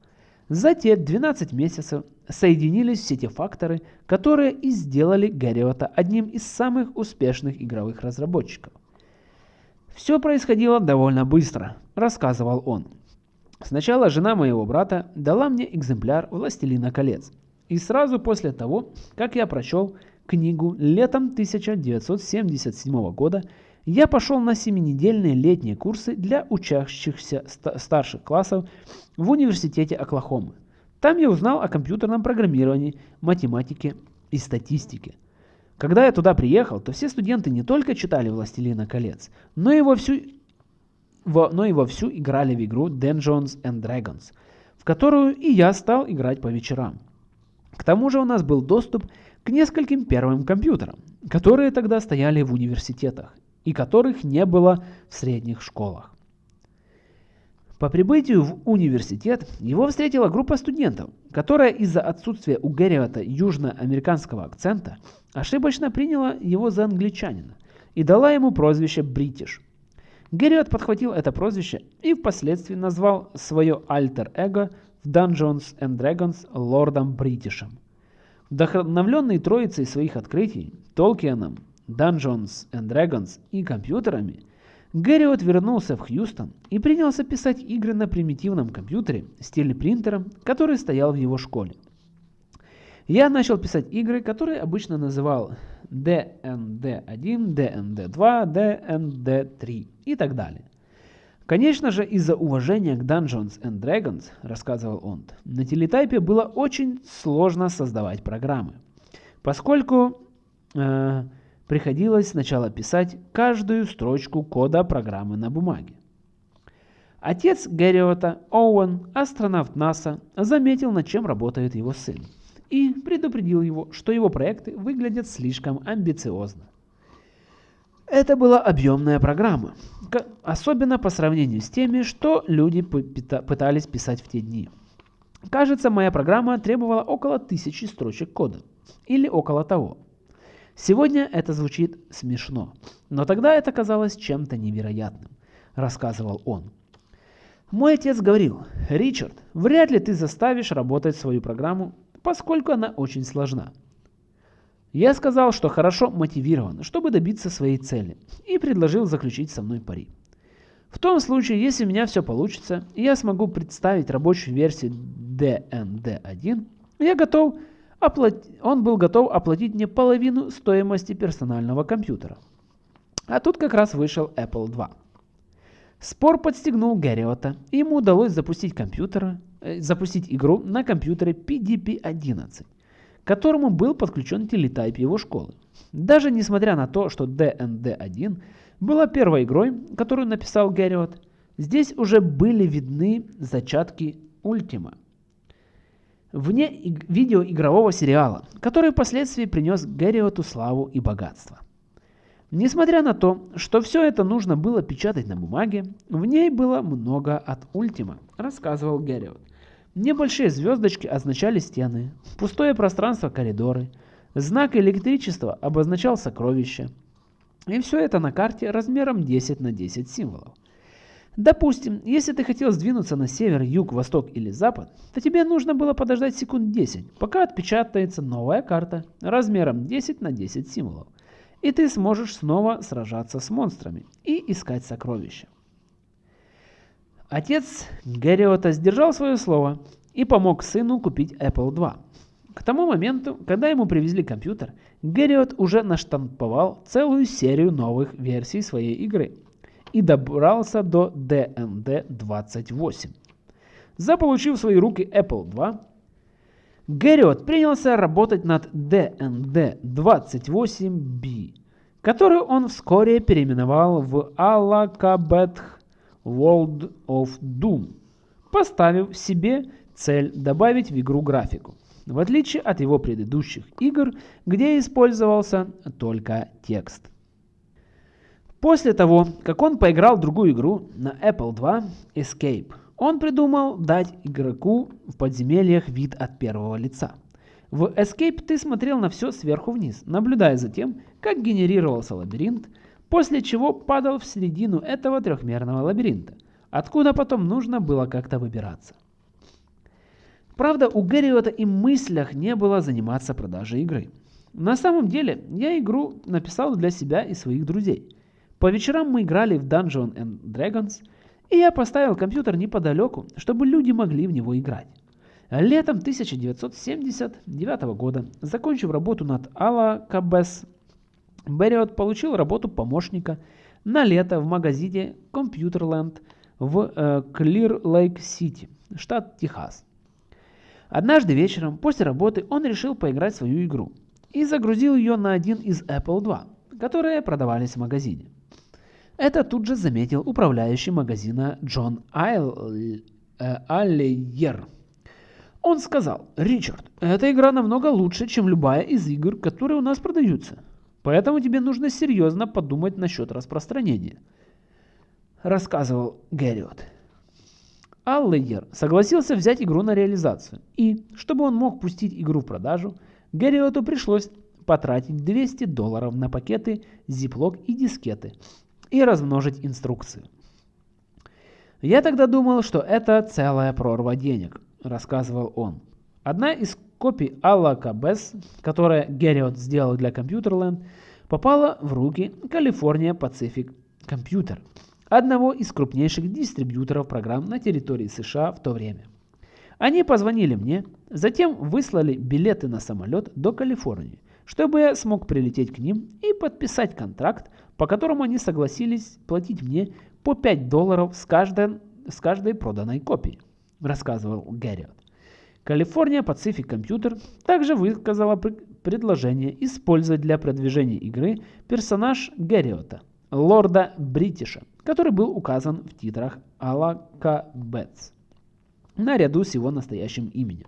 За те 12 месяцев соединились все те факторы, которые и сделали Гэриота одним из самых успешных игровых разработчиков. «Все происходило довольно быстро», – рассказывал он. «Сначала жена моего брата дала мне экземпляр «Властелина колец». И сразу после того, как я прочел книгу летом 1977 года, я пошел на семинедельные летние курсы для учащихся старших классов в университете Оклахомы. Там я узнал о компьютерном программировании, математике и статистике. Когда я туда приехал, то все студенты не только читали «Властелина колец», но и вовсю, во, но и вовсю играли в игру Dungeons and Dragons, в которую и я стал играть по вечерам. К тому же у нас был доступ к нескольким первым компьютерам, которые тогда стояли в университетах и которых не было в средних школах. По прибытию в университет его встретила группа студентов, которая из-за отсутствия у Герриота южноамериканского акцента ошибочно приняла его за англичанина и дала ему прозвище «Бритиш». Герриот подхватил это прозвище и впоследствии назвал свое альтер-эго в Dungeons and Dragons лордом Бритишем. Вдохновленный троицей своих открытий, Толкианом, Dungeons and Dragons и компьютерами, Гэриот вернулся в Хьюстон и принялся писать игры на примитивном компьютере с телепринтером, который стоял в его школе. Я начал писать игры, которые обычно называл DND1, DND2, DND3 и так далее. Конечно же, из-за уважения к Dungeons and Dragons, рассказывал он, на телетайпе было очень сложно создавать программы, поскольку э, приходилось сначала писать каждую строчку кода программы на бумаге. Отец Гэриота, Оуэн, астронавт НАСА, заметил, над чем работает его сын, и предупредил его, что его проекты выглядят слишком амбициозно. Это была объемная программа, особенно по сравнению с теми, что люди пытались писать в те дни. Кажется, моя программа требовала около тысячи строчек кода, или около того. Сегодня это звучит смешно, но тогда это казалось чем-то невероятным, рассказывал он. Мой отец говорил, Ричард, вряд ли ты заставишь работать свою программу, поскольку она очень сложна. Я сказал, что хорошо мотивирован, чтобы добиться своей цели, и предложил заключить со мной пари. В том случае, если у меня все получится, и я смогу представить рабочую версию DND1, я готов оплатить, он был готов оплатить мне половину стоимости персонального компьютера. А тут как раз вышел Apple II. Спор подстегнул Гэриота, и ему удалось запустить, компьютер, э, запустить игру на компьютере PDP-11 которому был подключен телетайп его школы. Даже несмотря на то, что DND1 была первой игрой, которую написал Гэриот, здесь уже были видны зачатки Ультима. Вне видеоигрового сериала, который впоследствии принес Гэриоту славу и богатство. Несмотря на то, что все это нужно было печатать на бумаге, в ней было много от Ультима, рассказывал Гэриот. Небольшие звездочки означали стены, пустое пространство – коридоры, знак электричества обозначал сокровище. И все это на карте размером 10 на 10 символов. Допустим, если ты хотел сдвинуться на север, юг, восток или запад, то тебе нужно было подождать секунд 10, пока отпечатается новая карта размером 10 на 10 символов. И ты сможешь снова сражаться с монстрами и искать сокровища. Отец Гэриота сдержал свое слово и помог сыну купить Apple II. К тому моменту, когда ему привезли компьютер, Гэриот уже наштамповал целую серию новых версий своей игры и добрался до DND-28. Заполучив в свои руки Apple II, Гэриот принялся работать над DND-28B, который он вскоре переименовал в Alakabeth World of Doom, поставив себе цель добавить в игру графику, в отличие от его предыдущих игр, где использовался только текст. После того, как он поиграл другую игру на Apple II Escape, он придумал дать игроку в подземельях вид от первого лица. В Escape ты смотрел на все сверху вниз, наблюдая за тем, как генерировался лабиринт, после чего падал в середину этого трехмерного лабиринта, откуда потом нужно было как-то выбираться. Правда, у Гэриота и мыслях не было заниматься продажей игры. На самом деле, я игру написал для себя и своих друзей. По вечерам мы играли в Dungeons and Dragons, и я поставил компьютер неподалеку, чтобы люди могли в него играть. Летом 1979 года, закончив работу над Alла Кабес Берриот получил работу помощника на лето в магазине Computerland в э, Clear Lake City, штат Техас. Однажды вечером после работы он решил поиграть свою игру и загрузил ее на один из Apple II, которые продавались в магазине. Это тут же заметил управляющий магазина Джон Айл, э, Аллейер. Он сказал, Ричард, эта игра намного лучше, чем любая из игр, которые у нас продаются. Поэтому тебе нужно серьезно подумать насчет распространения. Рассказывал Гэриот. Аллейер согласился взять игру на реализацию. И, чтобы он мог пустить игру в продажу, Гэриоту пришлось потратить 200 долларов на пакеты, зиплок и дискеты и размножить инструкцию. Я тогда думал, что это целая прорва денег, рассказывал он. Одна из копий Алла Кабес, которая Герриот сделал для Computerland, попала в руки California Pacific Computer, одного из крупнейших дистрибьюторов программ на территории США в то время. Они позвонили мне, затем выслали билеты на самолет до Калифорнии, чтобы я смог прилететь к ним и подписать контракт, по которому они согласились платить мне по 5 долларов с каждой, с каждой проданной копии, рассказывал Герриот. California Pacific Computer также высказала предложение использовать для продвижения игры персонаж Герриота, лорда Бритиша, который был указан в титрах Алака Бетс, наряду с его настоящим именем.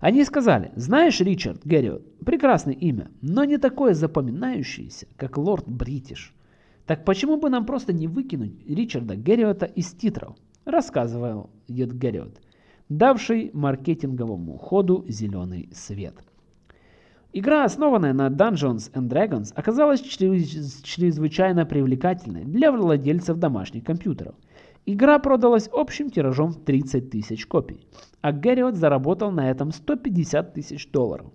Они сказали, знаешь, Ричард Герриот, прекрасное имя, но не такое запоминающееся, как лорд Бритиш. Так почему бы нам просто не выкинуть Ричарда Герриота из титров? Рассказывал Ед Герриот давший маркетинговому ходу зеленый свет. Игра, основанная на Dungeons and Dragons, оказалась чрезвычайно привлекательной для владельцев домашних компьютеров. Игра продалась общим тиражом в 30 тысяч копий, а Гэриот заработал на этом 150 тысяч долларов.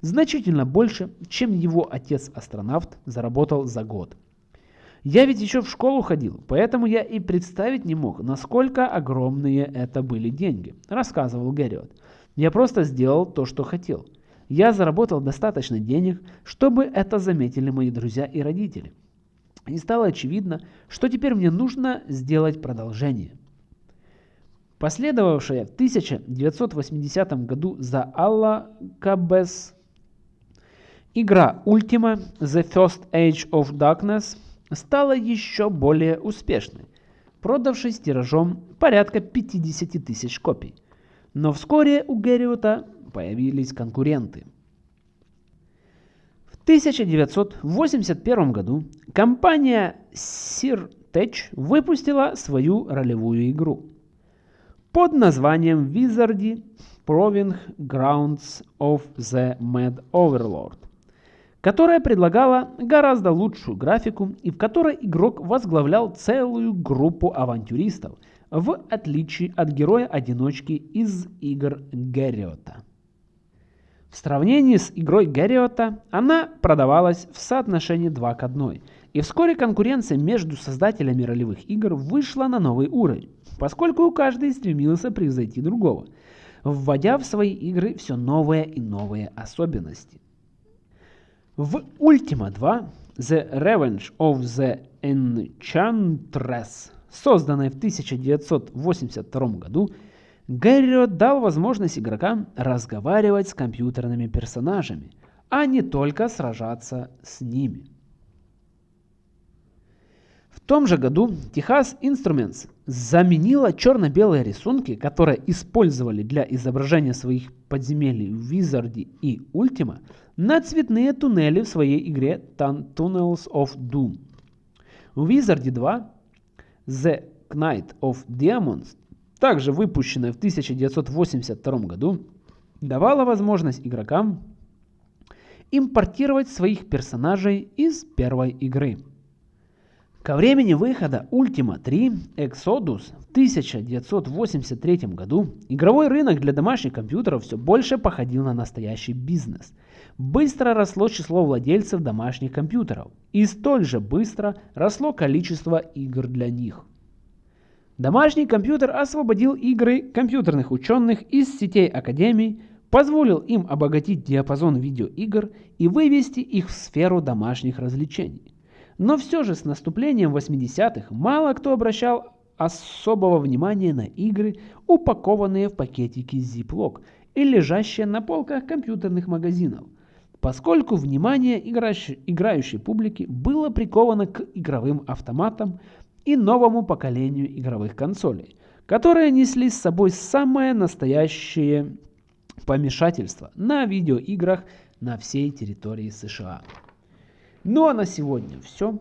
Значительно больше, чем его отец-астронавт заработал за год. Я ведь еще в школу ходил, поэтому я и представить не мог, насколько огромные это были деньги, рассказывал Герриот. Я просто сделал то, что хотел. Я заработал достаточно денег, чтобы это заметили мои друзья и родители. И стало очевидно, что теперь мне нужно сделать продолжение. Последовавшая в 1980 году за Алла Кабес игра Ultima The First Age of Darkness – стала еще более успешной, продавшись тиражом порядка 50 тысяч копий. Но вскоре у Герриота появились конкуренты. В 1981 году компания Sirtech выпустила свою ролевую игру под названием Wizardy Proving Grounds of the Mad Overlord которая предлагала гораздо лучшую графику и в которой игрок возглавлял целую группу авантюристов, в отличие от героя-одиночки из игр Гэриота. В сравнении с игрой Гэриота она продавалась в соотношении 2 к 1, и вскоре конкуренция между создателями ролевых игр вышла на новый уровень, поскольку каждый стремился превзойти другого, вводя в свои игры все новые и новые особенности. В Ultima 2 The Revenge of the Enchantress, созданной в 1982 году, Гэрио дал возможность игрокам разговаривать с компьютерными персонажами, а не только сражаться с ними. В том же году Texas Instruments заменила черно-белые рисунки, которые использовали для изображения своих подземелий в Wizard и Ultima, на цветные туннели в своей игре Tunnels of Doom. В Wizard 2 The Knight of Diamonds, также выпущенная в 1982 году, давала возможность игрокам импортировать своих персонажей из первой игры. Ко времени выхода Ultima 3 Exodus в 1983 году игровой рынок для домашних компьютеров все больше походил на настоящий бизнес. Быстро росло число владельцев домашних компьютеров, и столь же быстро росло количество игр для них. Домашний компьютер освободил игры компьютерных ученых из сетей академий, позволил им обогатить диапазон видеоигр и вывести их в сферу домашних развлечений. Но все же с наступлением 80-х мало кто обращал особого внимания на игры, упакованные в пакетики Ziploc и лежащие на полках компьютерных магазинов, поскольку внимание играющей, играющей публики было приковано к игровым автоматам и новому поколению игровых консолей, которые несли с собой самое настоящее помешательство на видеоиграх на всей территории США. Ну а на сегодня все.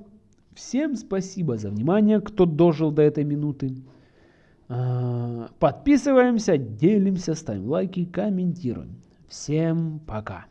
Всем спасибо за внимание, кто дожил до этой минуты. А, подписываемся, делимся, ставим лайки, комментируем. Всем пока.